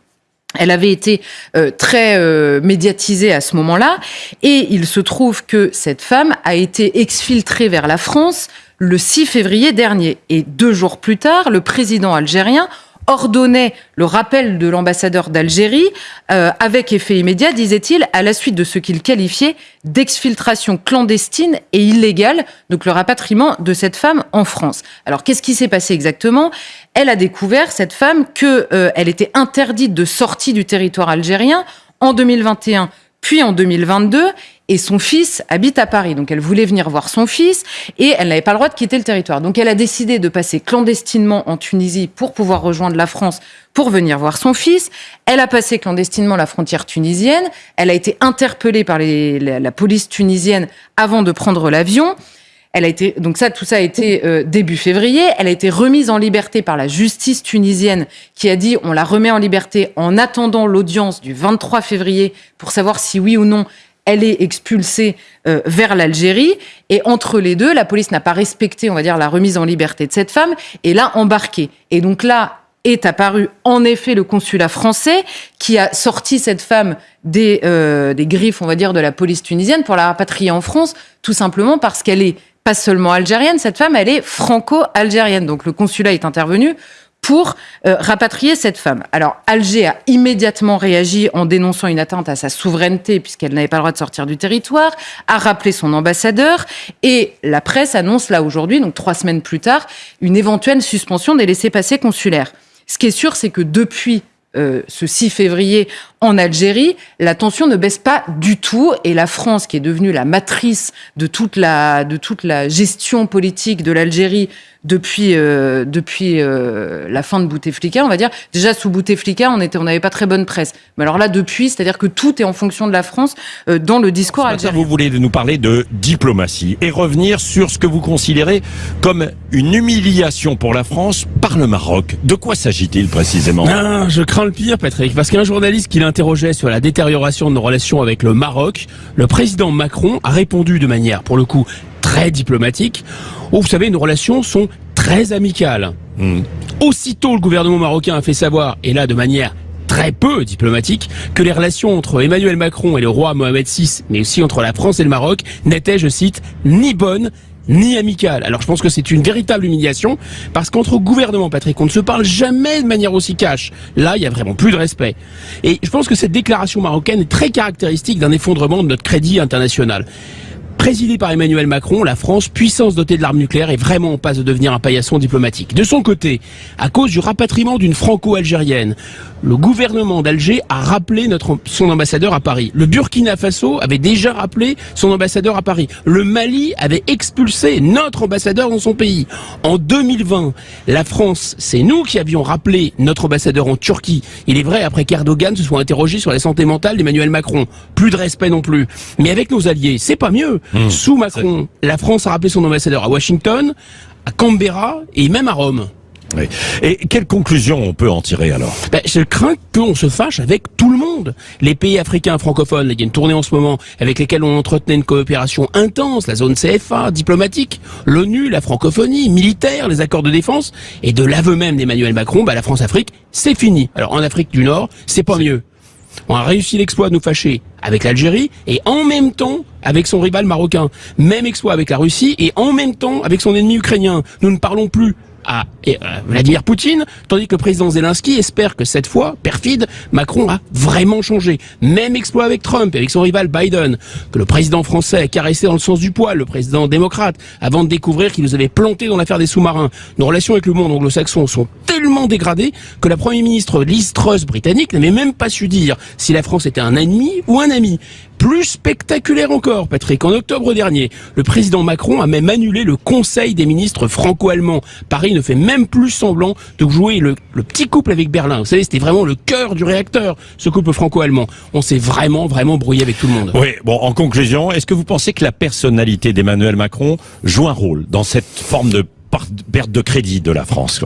Elle avait été euh, très euh, médiatisée à ce moment-là, et il se trouve que cette femme a été exfiltrée vers la France le 6 février dernier. Et deux jours plus tard, le président algérien ordonnait le rappel de l'ambassadeur d'Algérie euh, avec effet immédiat, disait-il, à la suite de ce qu'il qualifiait d'exfiltration clandestine et illégale, donc le rapatriement de cette femme en France. Alors qu'est-ce qui s'est passé exactement? Elle a découvert, cette femme, qu'elle euh, était interdite de sortie du territoire algérien en 2021 puis en 2022 et son fils habite à Paris. Donc elle voulait venir voir son fils et elle n'avait pas le droit de quitter le territoire. Donc elle a décidé de passer clandestinement en Tunisie pour pouvoir rejoindre la France pour venir voir son fils. Elle a passé clandestinement la frontière tunisienne. Elle a été interpellée par la, police tunisienne avant de prendre l'avion. Elle a été donc ça, tout ça a été euh, début février. Elle a été remise en liberté par la justice tunisienne, qui a dit on la remet en liberté en attendant l'audience du 23 février pour savoir si oui ou non elle est expulsée euh, vers l'Algérie. Et entre les deux, la police n'a pas respecté, on va dire, la remise en liberté de cette femme et l'a embarquée. Et donc là, est apparu en effet le consulat français qui a sorti cette femme des, euh, des griffes, on va dire, de la police tunisienne pour la rapatrier en France, tout simplement parce qu'elle est pas seulement algérienne, cette femme, elle est franco-algérienne. Donc le consulat est intervenu pour euh, rapatrier cette femme. Alors Alger a immédiatement réagi en dénonçant une atteinte à sa souveraineté puisqu'elle n'avait pas le droit de sortir du territoire, a rappelé son ambassadeur et la presse annonce là aujourd'hui, donc trois semaines plus tard, une éventuelle suspension des laissés-passer consulaires. Ce qui est sûr, c'est que depuis euh, ce 6 février en Algérie, la tension ne baisse pas du tout et la France, qui est devenue la matrice de toute la, de toute la gestion politique de l'Algérie depuis euh, depuis euh, la fin de Bouteflika, on va dire. Déjà sous Bouteflika, on était on n'avait pas très bonne presse. Mais alors là depuis, c'est-à-dire que tout est en fonction de la France euh, dans le discours algérien. Vous voulez nous parler de diplomatie et revenir sur ce que vous considérez comme une humiliation pour la France par le Maroc. De quoi s'agit-il précisément? Ah, Je crains le pire, Patrick, parce qu'un journaliste qui l'interrogeait sur la détérioration de nos relations avec le Maroc, le président Macron a répondu de manière, pour le coup, très diplomatique, où vous savez, nos relations sont très amicales. Hmm. Aussitôt, le gouvernement marocain a fait savoir, et là de manière très peu diplomatique, que les relations entre Emmanuel Macron et le roi Mohamed VI, mais aussi entre la France et le Maroc, n'étaient, je cite, ni bonnes ni amicales. Alors je pense que c'est une véritable humiliation parce qu'entre gouvernements, Patrick, on ne se parle jamais de manière aussi cash. Là, il y a vraiment plus de respect. Et je pense que cette déclaration marocaine est très caractéristique d'un effondrement de notre crédit international. Présidée par Emmanuel Macron, la France, puissance dotée de l'arme nucléaire, est vraiment en passe de devenir un paillasson diplomatique. De son côté, à cause du rapatriement d'une franco-algérienne, le gouvernement d'Alger a rappelé notre, son ambassadeur à Paris. Le Burkina Faso avait déjà rappelé son ambassadeur à Paris. Le Mali avait expulsé notre ambassadeur dans son pays. En 2020, la France, c'est nous qui avions rappelé notre ambassadeur en Turquie. Il est vrai, après qu'Erdogan se soit interrogé sur la santé mentale d'Emmanuel Macron. Plus de respect non plus. Mais avec nos alliés, c'est pas mieux. Mmh. Sous Macron, la France a rappelé son ambassadeur à Washington, à Canberra et même à Rome. Et quelle conclusion on peut en tirer alors? Ben, Je crains qu'on se fâche avec tout le monde. Les pays africains francophones, il y a une tournée en ce moment avec lesquels on entretenait une coopération intense, la zone CFA, diplomatique, l'ONU, la francophonie, militaire, les accords de défense, et de l'aveu même d'Emmanuel Macron, ben, la France-Afrique, c'est fini. Alors en Afrique du Nord, c'est pas mieux. On a réussi l'exploit de nous fâcher avec l'Algérie et en même temps avec son rival marocain. Même exploit avec la Russie et en même temps avec son ennemi ukrainien. Nous ne parlons plus à euh, Vladimir Poutine, tandis que le président Zelensky espère que cette fois, perfide, Macron a vraiment changé. Même exploit avec Trump et avec son rival Biden, que le président français a caressé dans le sens du poil, le président démocrate, avant de découvrir qu'il nous avait planté dans l'affaire des sous-marins. Nos relations avec le monde anglo-saxon sont tellement dégradées que la première ministre Liz britannique n'avait même pas su dire si la France était un ennemi ou un ami. Plus spectaculaire encore, Patrick, en octobre dernier, le président Macron a même annulé le Conseil des ministres franco-allemands. Paris ne fait même plus semblant de jouer le, le petit couple avec Berlin. Vous savez, c'était vraiment le cœur du réacteur, ce couple franco-allemand. On s'est vraiment, vraiment brouillé avec tout le monde. Oui, bon, en conclusion, est-ce que vous pensez que la personnalité d'Emmanuel Macron joue un rôle dans cette forme de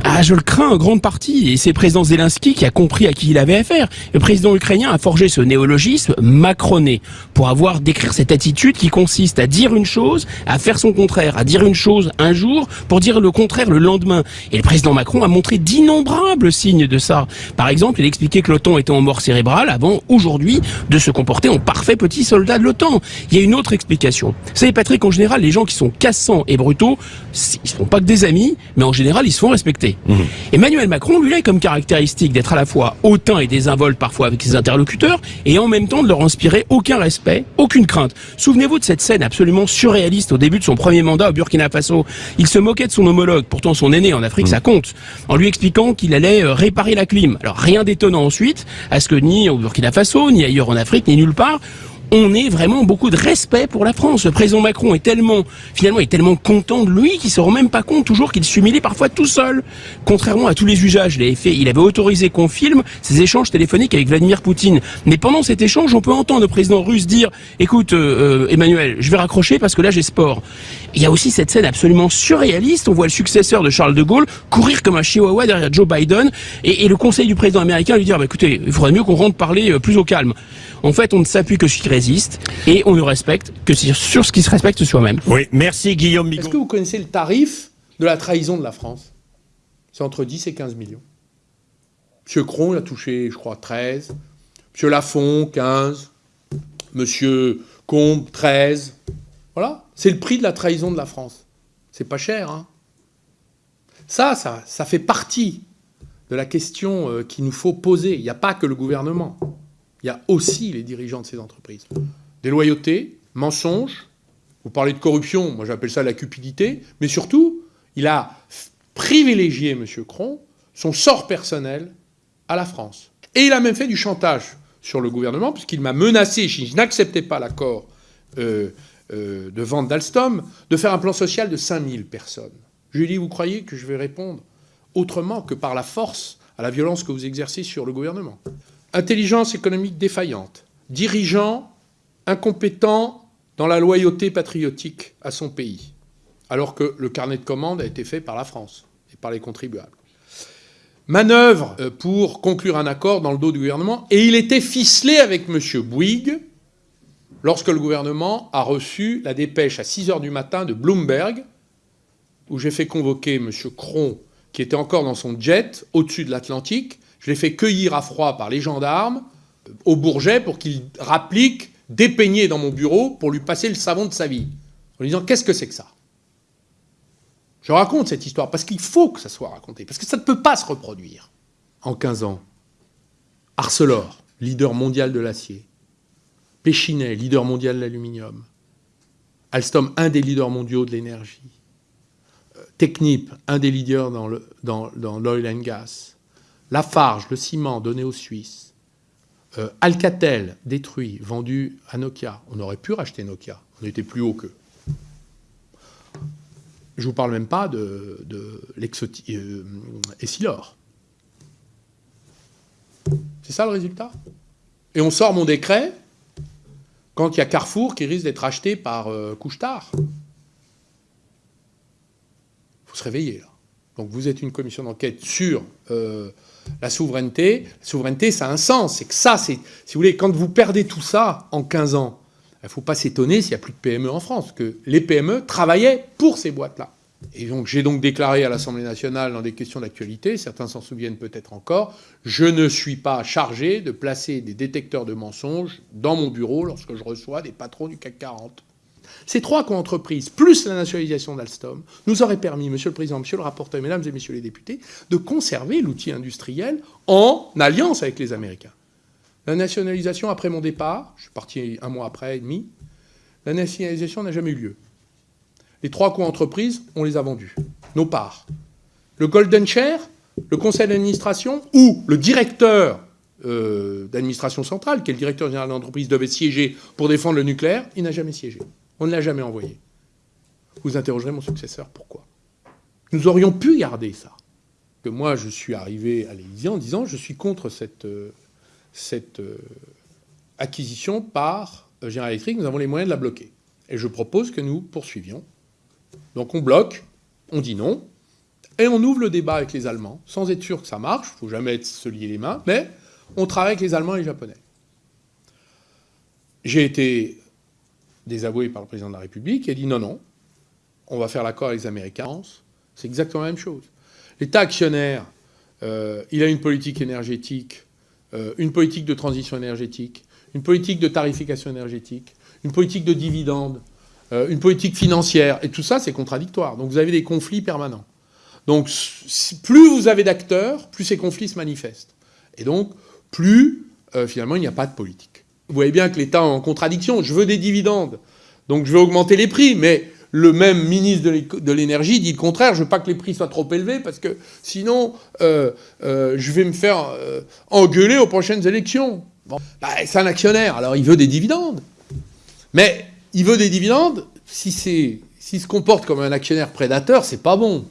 Ah, je le crains en grande partie. Et c'est le président Zelensky qui a compris à qui il avait affaire. Le président ukrainien a forgé ce néologisme macroné pour avoir décrire cette attitude qui consiste à dire une chose, à faire son contraire, à dire une chose un jour pour dire le contraire le lendemain. Et le président Macron a montré d'innombrables signes de ça. Par exemple, il expliquait que l'OTAN était en mort cérébrale avant aujourd'hui de se comporter en parfait petit soldat de l'OTAN. Il y a une autre explication. Vous savez, Patrick, en général, les gens qui sont cassants et brutaux, ils ne font pas que des amis, mais en général, ils se font respecter. Mmh. Emmanuel Macron, lui, a comme caractéristique d'être à la fois hautain et désinvolte parfois avec ses interlocuteurs, et en même temps de leur inspirer aucun respect, aucune crainte. Souvenez-vous de cette scène absolument surréaliste au début de son premier mandat au Burkina Faso. Il se moquait de son homologue, pourtant son aîné en Afrique, mmh. ça compte, en lui expliquant qu'il allait euh, réparer la clim. Alors rien d'étonnant ensuite, à ce que ni au Burkina Faso, ni ailleurs en Afrique, ni nulle part, on ait vraiment beaucoup de respect pour la France. Le président Macron est tellement, finalement, est tellement content de lui qu'il se rend même pas compte toujours qu'il s'humilie parfois tout seul. Contrairement à tous les usages, il avait il avait autorisé qu'on filme ses échanges téléphoniques avec Vladimir Poutine. Mais pendant cet échange, on peut entendre le président russe dire, écoute, euh, euh Emmanuel, je vais raccrocher parce que là j'ai sport. Il y a aussi cette scène absolument surréaliste. On voit le successeur de Charles de Gaulle courir comme un chihuahua derrière Joe Biden et, et le conseil du président américain lui dire, bah, écoutez, il faudrait mieux qu'on rentre parler euh, plus au calme. En fait, on ne s'appuie que sur ce qui résiste et on ne respecte que sur ce qui se respecte soi-même. Oui, merci Guillaume Migaud. Est-ce que vous connaissez le tarif de la trahison de la France? C'est entre 10 et 15 millions. Monsieur Cron, il a touché, je crois, 13. Monsieur Lafont, 15. Monsieur Combe, 13. Voilà, c'est le prix de la trahison de la France. C'est pas cher, hein ça, ça, ça fait partie de la question euh, qu'il nous faut poser. Il n'y a pas que le gouvernement il y a aussi les dirigeants de ces entreprises. Déloyauté, mensonge, vous parlez de corruption, moi j'appelle ça la cupidité, mais surtout, il a privilégié, M. Cron, son sort personnel à la France. Et il a même fait du chantage sur le gouvernement, puisqu'il m'a menacé, si je n'acceptais pas l'accord euh, euh, de vente d'Alstom, de faire un plan social de 5000 personnes. Je lui vous croyez que je vais répondre autrement que par la force à la violence que vous exercez sur le gouvernement? Intelligence économique défaillante, dirigeant incompétent dans la loyauté patriotique à son pays, alors que le carnet de commandes a été fait par la France et par les contribuables. Manœuvre euh, pour conclure un accord dans le dos du gouvernement, et il était ficelé avec M. Bouygues lorsque le gouvernement a reçu la dépêche à 6 heures du matin de Bloomberg, où j'ai fait convoquer M. Cron, qui était encore dans son jet au-dessus de l'Atlantique, je l'ai fait cueillir à froid par les gendarmes euh, au Bourget pour qu'il rapplique, dépeigné dans mon bureau pour lui passer le savon de sa vie. En lui disant Qu'est-ce que c'est que ça? Je raconte cette histoire parce qu'il faut que ça soit raconté, parce que ça ne peut pas se reproduire. En 15 ans, Arcelor, leader mondial de l'acier. Péchinet, leader mondial de l'aluminium. Alstom, un des leaders mondiaux de l'énergie. Euh, Technip, un des leaders dans l'oil and gas. Lafarge, le ciment donné aux Suisses, euh, Alcatel détruit, vendu à Nokia. On aurait pu racheter Nokia, on était plus haut qu'eux. Je ne vous parle même pas de, de euh, Essilor. C'est ça le résultat? Et on sort mon décret quand il y a Carrefour qui risque d'être acheté par euh, Couchetard. Il faut se réveiller là. Donc vous êtes une commission d'enquête sur euh, la souveraineté, la souveraineté, ça a un sens. C'est que ça, c'est, si vous voulez, quand vous perdez tout ça en 15 ans, il ne faut pas s'étonner s'il n'y a plus de PME en France, que les PME travaillaient pour ces boîtes-là. Et donc j'ai donc déclaré à l'Assemblée nationale dans des questions d'actualité, certains s'en souviennent peut-être encore, je ne suis pas chargé de placer des détecteurs de mensonges dans mon bureau lorsque je reçois des patrons du CAC 40. Ces trois co-entreprises, plus la nationalisation d'Alstom, nous auraient permis, Monsieur le Président, Monsieur le rapporteur, Mesdames et Messieurs les députés, de conserver l'outil industriel en alliance avec les Américains. La nationalisation, après mon départ, je suis parti un mois après et demi, la nationalisation n'a jamais eu lieu. Les trois co-entreprises, on les a vendues, nos parts. Le Golden Share, le conseil d'administration ou le directeur d'administration centrale, qui est le directeur général de l'entreprise, devait siéger pour défendre le nucléaire, il n'a jamais siégé. On ne l'a jamais envoyé. Vous interrogerez mon successeur, pourquoi? Nous aurions pu garder ça. Que moi, je suis arrivé à l'Élysée en disant je suis contre cette, cette acquisition par General Electric, nous avons les moyens de la bloquer. Et je propose que nous poursuivions. Donc on bloque, on dit non, et on ouvre le débat avec les Allemands, sans être sûr que ça marche, il ne faut jamais se lier les mains, mais on travaille avec les Allemands et les Japonais. J'ai été désavoué par le président de la République, a dit non, non, on va faire l'accord avec les Américains. C'est exactement la même chose. L'État actionnaire, euh, il a une politique énergétique, euh, une politique de transition énergétique, une politique de tarification énergétique, une politique de dividendes, une politique financière, et tout ça, c'est contradictoire. Donc vous avez des conflits permanents. Donc plus vous avez d'acteurs, plus ces conflits se manifestent. Et donc, plus, euh, finalement, il n'y a pas de politique. Vous voyez bien que l'État est en contradiction. Je veux des dividendes, donc je veux augmenter les prix, mais le même ministre de l'énergie dit le contraire. Je veux pas que les prix soient trop élevés parce que sinon, euh, je vais me faire engueuler aux prochaines élections. Bah, c'est un actionnaire, alors il veut des dividendes. Mais il veut des dividendes, si s'il se comporte comme un actionnaire prédateur, c'est pas bon.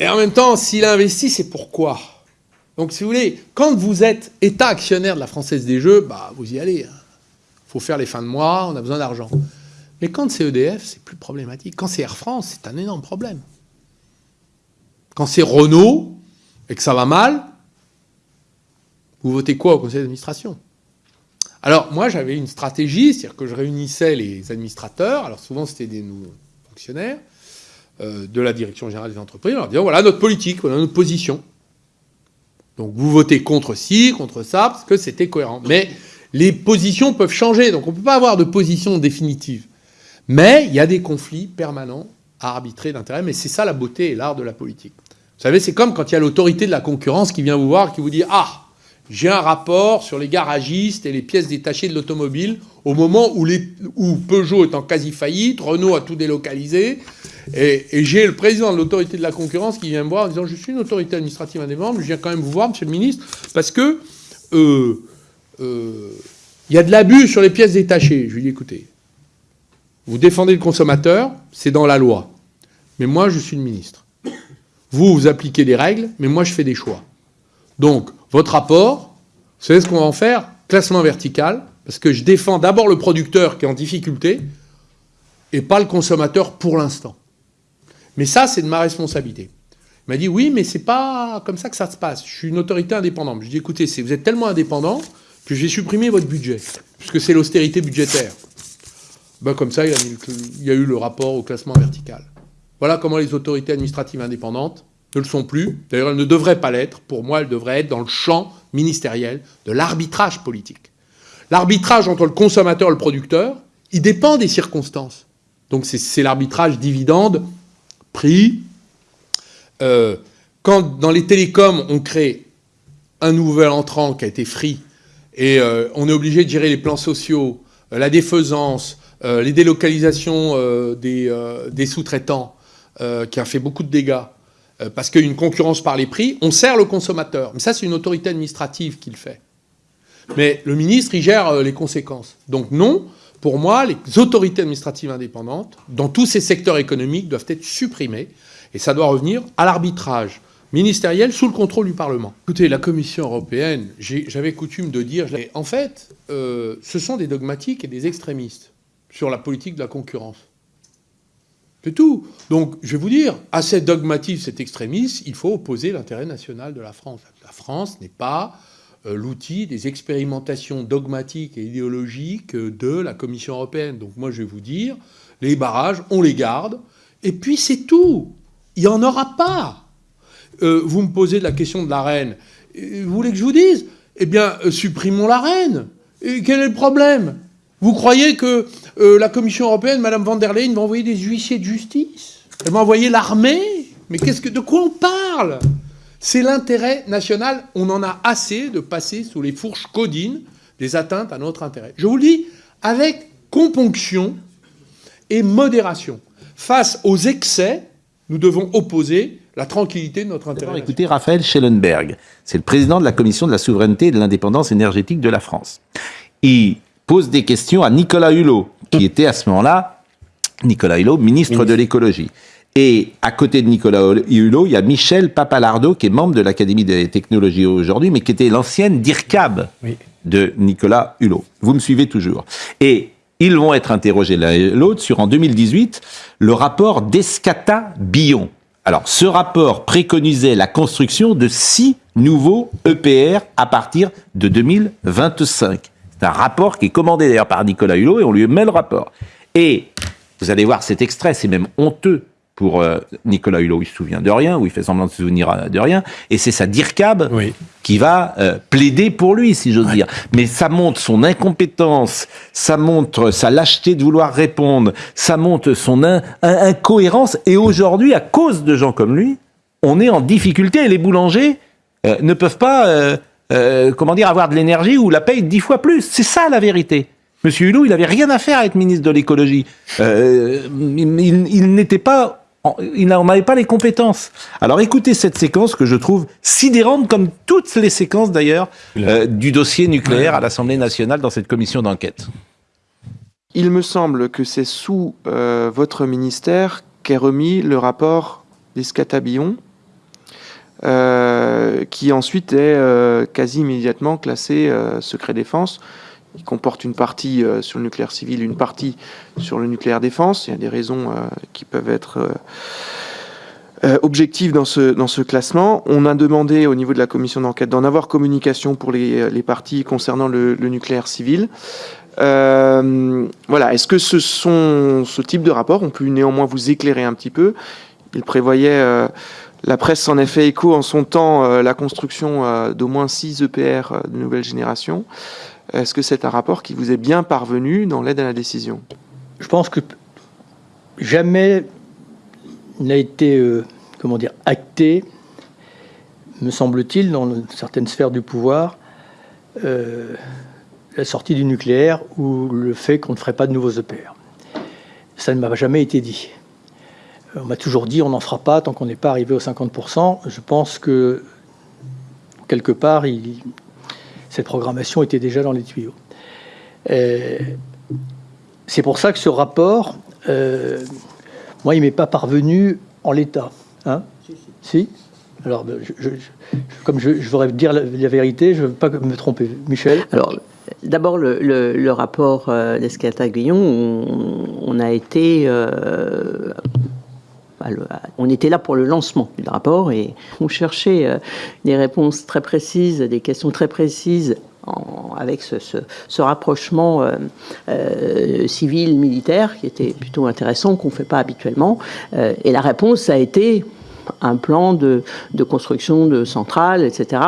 Et en même temps, s'il investit, c'est pourquoi? Donc, si vous voulez, quand vous êtes État actionnaire de la Française des Jeux, bah, vous y allez. Il hein. faut faire les fins de mois, on a besoin d'argent. Mais quand c'est EDF, c'est plus problématique. Quand c'est Air France, c'est un énorme problème. Quand c'est Renault et que ça va mal, vous votez quoi au conseil d'administration? Alors moi j'avais une stratégie, c'est-à-dire que je réunissais les administrateurs, alors souvent c'était des nouveaux fonctionnaires, euh, de la direction générale des entreprises, en leur disant voilà notre politique, voilà notre position. Donc vous votez contre ci, contre ça, parce que c'était cohérent. Mais les positions peuvent changer, donc on ne peut pas avoir de position définitive. Mais il y a des conflits permanents à arbitrer d'intérêt, mais c'est ça la beauté et l'art de la politique. Vous savez, c'est comme quand il y a l'autorité de la concurrence qui vient vous voir, qui vous dit Ah, j'ai un rapport sur les garagistes et les pièces détachées de l'automobile au moment où, Peugeot est en quasi faillite, Renault a tout délocalisé, et, j'ai le président de l'autorité de la concurrence qui vient me voir en disant je suis une autorité administrative indépendante, je viens quand même vous voir, monsieur le ministre, parce que euh, euh, il y a de l'abus sur les pièces détachées. Je lui dis écoutez, vous défendez le consommateur, c'est dans la loi, mais moi je suis le ministre. Vous, vous appliquez des règles, mais moi je fais des choix. Donc, votre rapport, vous savez ce qu'on va en faire? Classement vertical, parce que je défends d'abord le producteur qui est en difficulté, et pas le consommateur pour l'instant. Mais ça, c'est de ma responsabilité. Il m'a dit, oui, mais c'est pas comme ça que ça se passe. Je suis une autorité indépendante. Je lui ai dit, écoutez, vous êtes tellement indépendant que j'ai supprimé votre budget, puisque c'est l'austérité budgétaire. Ben, comme ça, il y a eu le rapport au classement vertical. Voilà comment les autorités administratives indépendantes ne le sont plus. D'ailleurs, elles ne devraient pas l'être. Pour moi, elles devraient être dans le champ ministériel de l'arbitrage politique. L'arbitrage entre le consommateur et le producteur, il dépend des circonstances. Donc c'est l'arbitrage dividende, prix. Euh, quand dans les télécoms, on crée un nouvel entrant qui a été free, et euh, on est obligé de gérer les plans sociaux, euh, la défaisance, les délocalisations des, des sous-traitants, qui a fait beaucoup de dégâts, parce qu'une concurrence par les prix, on sert le consommateur. Mais ça, c'est une autorité administrative qui le fait. Mais le ministre, il gère euh, les conséquences. Donc non, pour moi, les autorités administratives indépendantes, dans tous ces secteurs économiques, doivent être supprimées. Et ça doit revenir à l'arbitrage ministériel sous le contrôle du Parlement. Écoutez, la Commission européenne, j'avais coutume de dire, en fait, euh, ce sont des dogmatiques et des extrémistes sur la politique de la concurrence. C'est tout. Donc, je vais vous dire, à cet dogmatisme, cet extrémisme, il faut opposer l'intérêt national de la France. La France n'est pas euh, l'outil des expérimentations dogmatiques et idéologiques de la Commission européenne. Donc, moi, je vais vous dire, les barrages, on les garde, et puis c'est tout. Il n'y en aura pas. Euh, vous me posez la question de la reine. Vous voulez que je vous dise? Eh bien, euh, supprimons la reine. Et quel est le problème? Vous croyez que euh, la Commission européenne, Mme van der Leyen, va envoyer des huissiers de justice. Elle va envoyer l'armée. Mais qu'est-ce que, de quoi on parle? C'est l'intérêt national. On en a assez de passer sous les fourches codines des atteintes à notre intérêt. Je vous le dis avec componction et modération. Face aux excès, nous devons opposer la tranquillité de notre intérêt. Écoutez Raphaël Schellenberg, c'est le président de la Commission de la souveraineté et de l'indépendance énergétique de la France. Il pose des questions à Nicolas Hulot, qui était à ce moment-là, Nicolas Hulot, ministre, de l'écologie. Et à côté de Nicolas Hulot, il y a Michel Papalardo, qui est membre de l'Académie des technologies aujourd'hui, mais qui était l'ancienne DIRCAB de Nicolas Hulot. Vous me suivez toujours. Et ils vont être interrogés l'un et l'autre sur, en 2018, le rapport d'Escata-Billon. Alors, ce rapport préconisait la construction de six nouveaux EPR à partir de 2025. C'est un rapport qui est commandé d'ailleurs par Nicolas Hulot et on lui met le rapport. Et vous allez voir cet extrait, c'est même honteux pour euh, Nicolas Hulot, il se souvient de rien, ou il fait semblant de se souvenir euh, de rien, et c'est sa DIRCAB qui va euh, plaider pour lui, si j'ose dire. Mais ça montre son incompétence, ça montre sa lâcheté de vouloir répondre, ça montre son incohérence, et aujourd'hui, à cause de gens comme lui, on est en difficulté, et les boulangers ne peuvent pas, comment dire, avoir de l'énergie ou la paye dix fois plus. C'est ça la vérité. Monsieur Hulot, il n'avait rien à faire à être ministre de l'écologie. il, il n'était pas il n'en avait pas les compétences. Alors écoutez cette séquence que je trouve sidérante, comme toutes les séquences d'ailleurs, euh, du dossier nucléaire à l'Assemblée nationale dans cette commission d'enquête. Il me semble que c'est sous euh, votre ministère qu'est remis le rapport d'Escatabillon, euh, qui ensuite est quasi immédiatement classé secret défense il comporte une partie euh, sur le nucléaire civil, une partie sur le nucléaire défense. Il y a des raisons euh, qui peuvent être euh, objectives dans ce, dans ce classement. On a demandé au niveau de la commission d'enquête d'en avoir communication pour les, les parties concernant le, nucléaire civil. voilà. Est-ce que ce, sont, ce type de rapport? Ont pu néanmoins vous éclairer un petit peu Il prévoyait la presse en effet écho en son temps la construction d'au moins 6 EPR de nouvelle génération. Est-ce que c'est un rapport qui vous est bien parvenu dans l'aide à la décision? Je pense que jamais n'a été, euh, comment dire, acté, me semble-t-il, dans certaines sphères du pouvoir, euh, la sortie du nucléaire ou le fait qu'on ne ferait pas de nouveaux EPR. Ça ne m'a jamais été dit. On m'a toujours dit on n'en fera pas tant qu'on n'est pas arrivé aux 50%. Je pense que quelque part, il, cette programmation était déjà dans les tuyaux. Euh, c'est pour ça que ce rapport, euh, moi, il m'est pas parvenu en l'état. Hein si, Alors, ben, comme je, voudrais dire la, vérité, je ne veux pas me tromper. Michel? Alors, d'abord, le, rapport euh, d'Escata-Guillon, on, a été on était là pour le lancement du rapport et on cherchait euh, des réponses très précises, des questions très précises avec ce, rapprochement euh, euh, civil-militaire qui était plutôt intéressant, qu'on ne fait pas habituellement. et la réponse a été un plan de, construction de centrales, etc.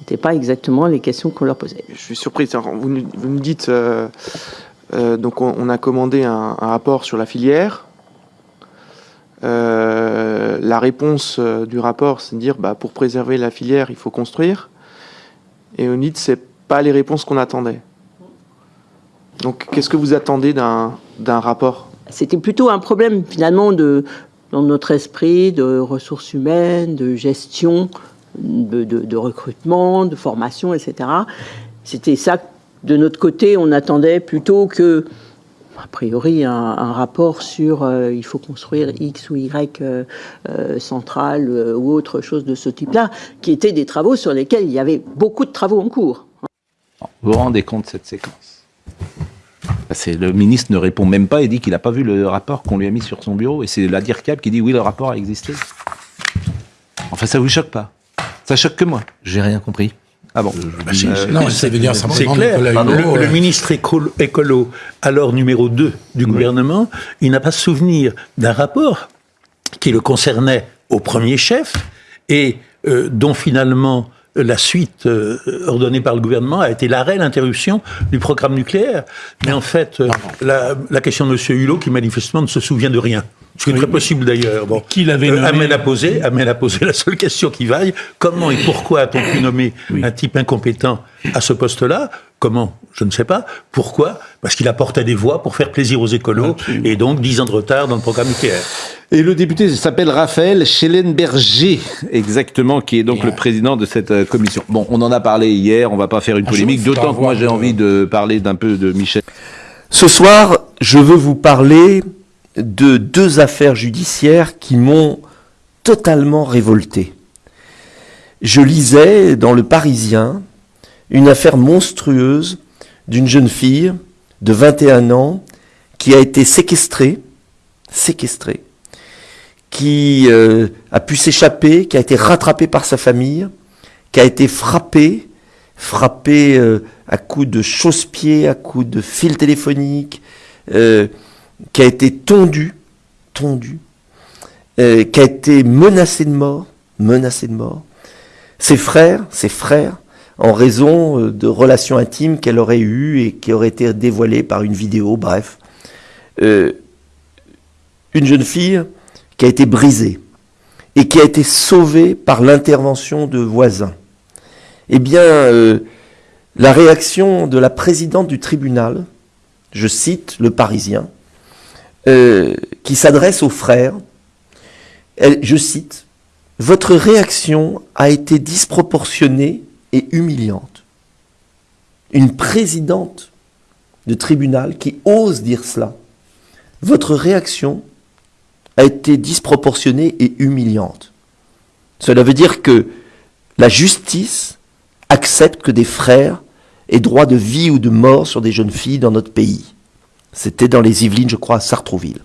n'était pas exactement les questions qu'on leur posait. Je suis surpris. Vous, nous dites, donc on, a commandé un rapport sur la filière euh, la réponse euh, du rapport, c'est de dire bah, pour préserver la filière, il faut construire. Et on dit c'est pas les réponses qu'on attendait. Donc, qu'est-ce que vous attendez d'un rapport? C'était plutôt un problème finalement de, dans notre esprit de ressources humaines, de gestion, de recrutement, de formation, etc. C'était ça, de notre côté, on attendait plutôt que a priori un, rapport sur euh, il faut construire X ou Y euh, euh, centrale ou autre chose de ce type-là, qui étaient des travaux sur lesquels il y avait beaucoup de travaux en cours. Vous vous rendez compte de cette séquence? Le ministre ne répond même pas et dit qu'il n'a pas vu le rapport qu'on lui a mis sur son bureau. Et c'est la DIRCAB qui dit oui, le rapport a existé. Enfin, ça vous choque pas? Ça choque que moi. J'ai rien compris. Ah bon. Bah, Non, c'est clair. Le, ministre écolo, alors numéro 2 du gouvernement, il n'a pas souvenir d'un rapport qui le concernait au premier chef et euh, dont finalement la suite euh, ordonnée par le gouvernement a été l'arrêt, l'interruption du programme nucléaire. Mais en fait, euh, la, la, question de M. Hulot, qui manifestement ne se souvient de rien, ce qui est très possible d'ailleurs. Bon. Qui l'avait euh, poser, amène à poser la seule question qui vaille. Comment et pourquoi a-t-on pu nommer un type incompétent à ce poste-là? Comment Je ne sais pas. Pourquoi? Parce qu'il apportait des voix pour faire plaisir aux écolos et donc 10 ans de retard dans le programme nucléaire. Et le député s'appelle Raphaël Schellenberger, exactement, qui est donc le président de cette euh, commission. Bon, on en a parlé hier, on va pas faire une Ah, polémique, d'autant que moi j'ai envie de parler d'un peu de Michel. Ce soir, je veux vous parler de deux affaires judiciaires qui m'ont totalement révolté. Je lisais dans Le Parisien une affaire monstrueuse d'une jeune fille de 21 ans qui a été séquestrée, séquestrée, qui euh, a pu s'échapper, qui a été rattrapée par sa famille, qui a été frappée, frappée euh, à coups de chausse-pied, à coups de fil téléphonique, euh, qui a été tondue, tondue, qui a été menacée de mort, menacée de mort. Ses frères, ses frères, en raison euh, de relations intimes qu'elle aurait eues et qui auraient été dévoilées par une vidéo, bref. Euh, une jeune fille qui a été brisée et qui a été sauvée par l'intervention de voisins. Eh bien, euh, la réaction de la présidente du tribunal, je cite le Parisien, qui s'adresse aux frères, je cite, Votre réaction a été disproportionnée humiliante. Une présidente de tribunal qui ose dire cela. Votre réaction a été disproportionnée et humiliante. Cela veut dire que la justice accepte que des frères aient droit de vie ou de mort sur des jeunes filles dans notre pays. C'était dans les Yvelines, je crois, à Sartrouville.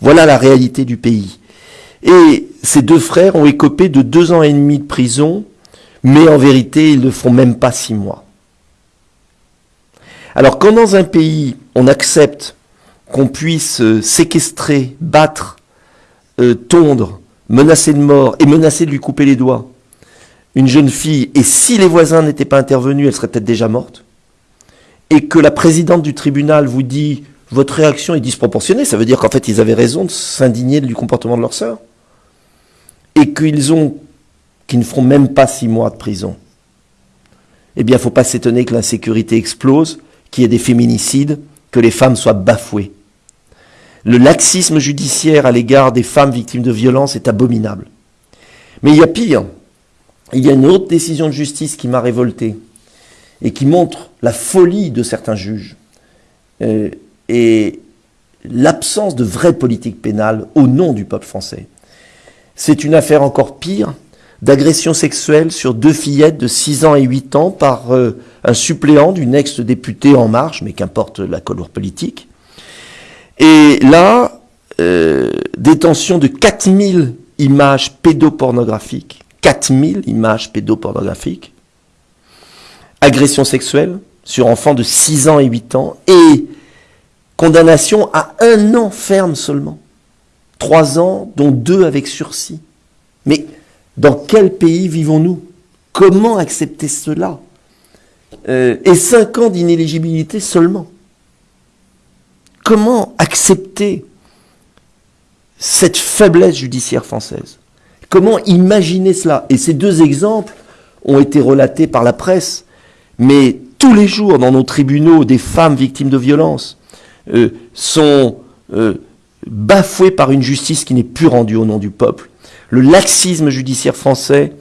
Voilà la réalité du pays. Et ces deux frères ont écopé de deux ans et demi de prison, mais en vérité, ils ne font même pas six mois. Alors quand dans un pays, on accepte qu'on puisse euh, séquestrer, battre, euh, tondre, menacer de mort et menacer de lui couper les doigts une jeune fille, et si les voisins n'étaient pas intervenus, elle serait peut-être déjà morte, et que la présidente du tribunal vous dit votre réaction est disproportionnée, ça veut dire qu'en fait ils avaient raison de s'indigner du comportement de leur sœur, et qu'ils ont, qu'ils ne feront même pas six mois de prison. Eh bien, il ne faut pas s'étonner que l'insécurité explose, qu'il y ait des féminicides, que les femmes soient bafouées. Le laxisme judiciaire à l'égard des femmes victimes de violences est abominable. Mais il y a pire. Il y a une autre décision de justice qui m'a révolté et qui montre la folie de certains juges euh, et l'absence de vraie politique pénale au nom du peuple français. C'est une affaire encore pire d'agression sexuelle sur deux fillettes de 6 ans et 8 ans par euh, un suppléant d'une ex-députée En Marche, mais qu'importe la couleur politique. Et là, euh, détention de 4000 images pédopornographiques, 4000 images pédopornographiques, agression sexuelle sur enfants de 6 ans et 8 ans, et condamnation à un an ferme seulement. 3 ans, dont 2 avec sursis. Mais dans quel pays vivons-nous? Comment accepter cela? Euh, Et 5 ans d'inéligibilité seulement. Comment accepter cette faiblesse judiciaire française? Comment imaginer cela? Et ces deux exemples ont été relatés par la presse, mais tous les jours dans nos tribunaux, des femmes victimes de violences euh, sont euh, bafouées par une justice qui n'est plus rendue au nom du peuple. Le laxisme judiciaire français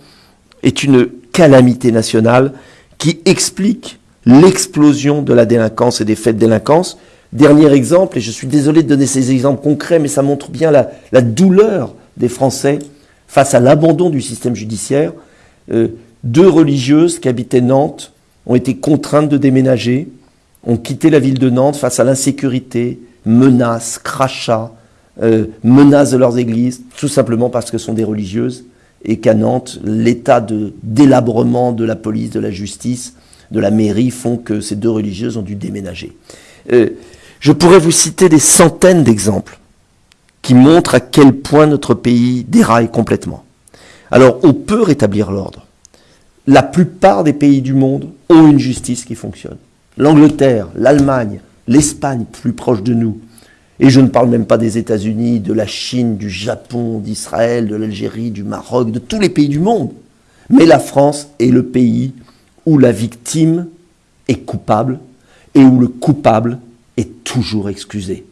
est une calamité nationale qui explique l'explosion de la délinquance et des faits de délinquance. Dernier exemple, et je suis désolé de donner ces exemples concrets, mais ça montre bien la, douleur des Français face à l'abandon du système judiciaire. Euh, deux religieuses qui habitaient Nantes ont été contraintes de déménager, ont quitté la ville de Nantes face à l'insécurité, menaces, crachats, euh, menaces de leurs églises, tout simplement parce que sont des religieuses et qu'à Nantes, l'état de délabrement de la police, de la justice, de la mairie font que ces deux religieuses ont dû déménager. Euh, je pourrais vous citer des centaines d'exemples qui montrent à quel point notre pays déraille complètement. Alors, on peut rétablir l'ordre. La plupart des pays du monde ont une justice qui fonctionne. L'Angleterre, l'Allemagne, l'Espagne, plus proche de nous. Et je ne parle même pas des États-Unis, de la Chine, du Japon, d'Israël, de l'Algérie, du Maroc, de tous les pays du monde. Mais la France est le pays où la victime est coupable et où le coupable est toujours excusé.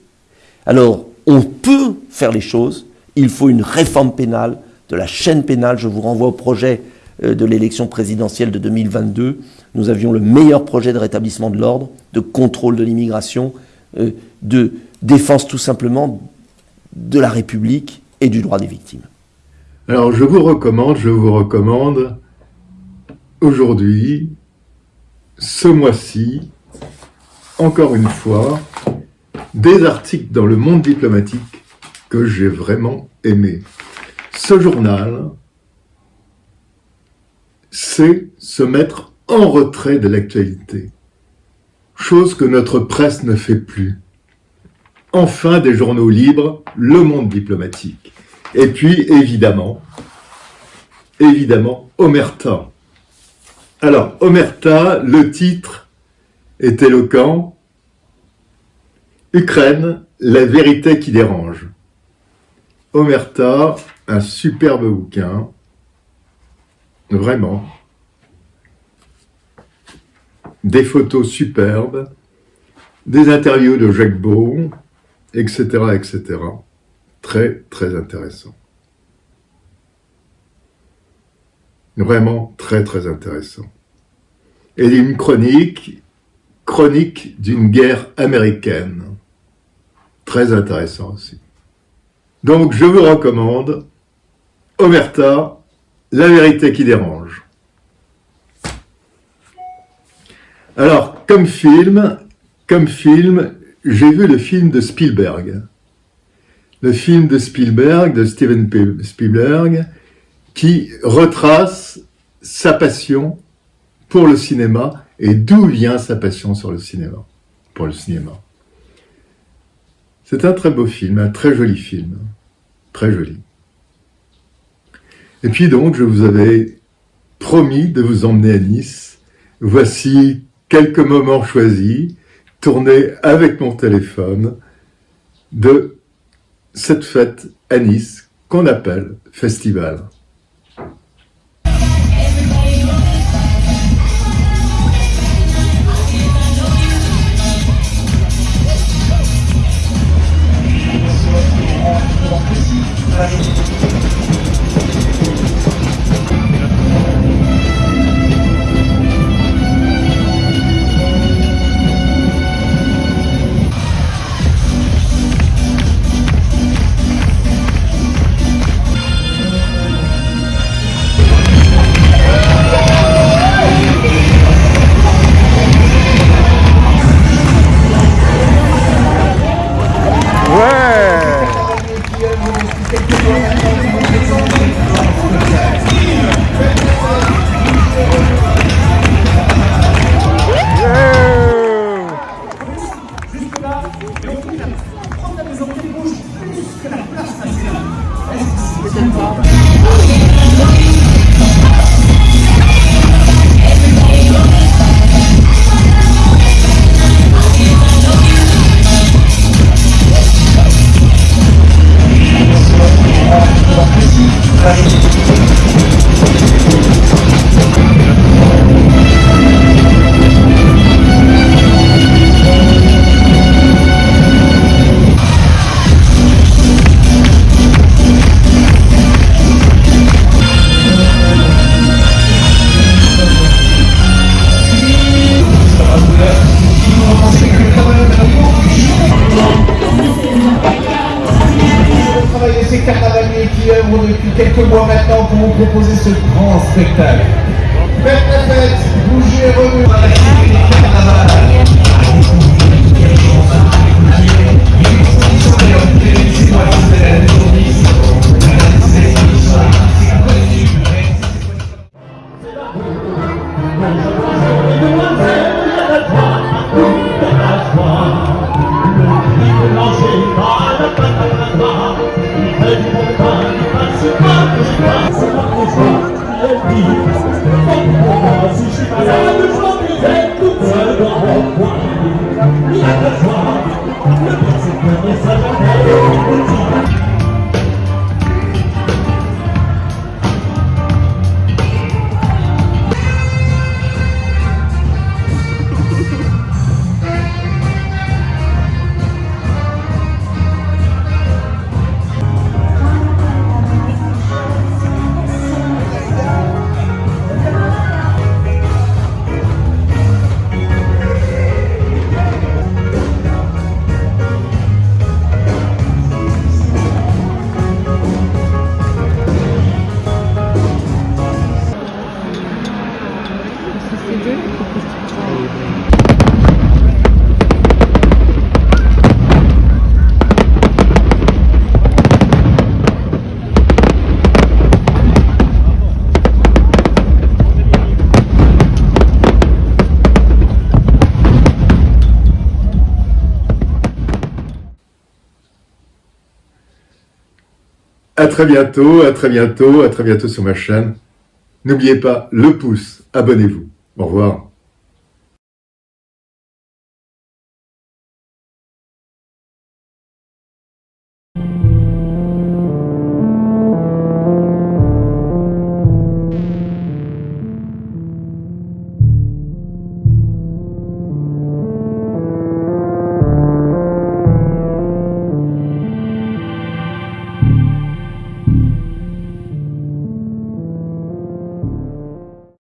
Alors, on peut faire les choses Il faut une réforme pénale, de la chaîne pénale. Je vous renvoie au projet euh, de l'élection présidentielle de 2022. Nous avions le meilleur projet de rétablissement de l'ordre, de contrôle de l'immigration, euh, de défense tout simplement de la République et du droit des victimes. Alors je vous recommande, je vous recommande aujourd'hui, ce mois-ci, encore une fois, des articles dans le monde diplomatique que j'ai vraiment aimé. Ce journal, c'est se mettre en retrait de l'actualité, chose que notre presse ne fait plus. Enfin, des journaux libres, le monde diplomatique. Et puis, évidemment, évidemment, Omerta. Alors, Omerta, le titre est éloquent. Ukraine, la vérité qui dérange. Omerta, un superbe bouquin, vraiment. Des photos superbes, des interviews de Jacques Beau, etc., etc. Très, très intéressant. Vraiment très, très intéressant. Et une chronique, chronique d'une guerre américaine. Très intéressant aussi. Donc, je vous recommande Omerta, La vérité qui dérange. Alors, comme film, comme film, j'ai vu le film de Spielberg. Le film de Spielberg, de Steven Spielberg, qui retrace sa passion pour le cinéma et d'où vient sa passion sur le cinéma, pour le cinéma. C'est un très beau film, un très joli film. Très joli. Et puis donc, je vous avais promis de vous emmener à Nice. Voici quelques moments choisis, tournée avec mon téléphone de cette fête à Nice qu'on appelle festival. Très bientôt, à très bientôt, à très bientôt sur ma chaîne. N'oubliez pas le pouce, abonnez-vous. Au revoir.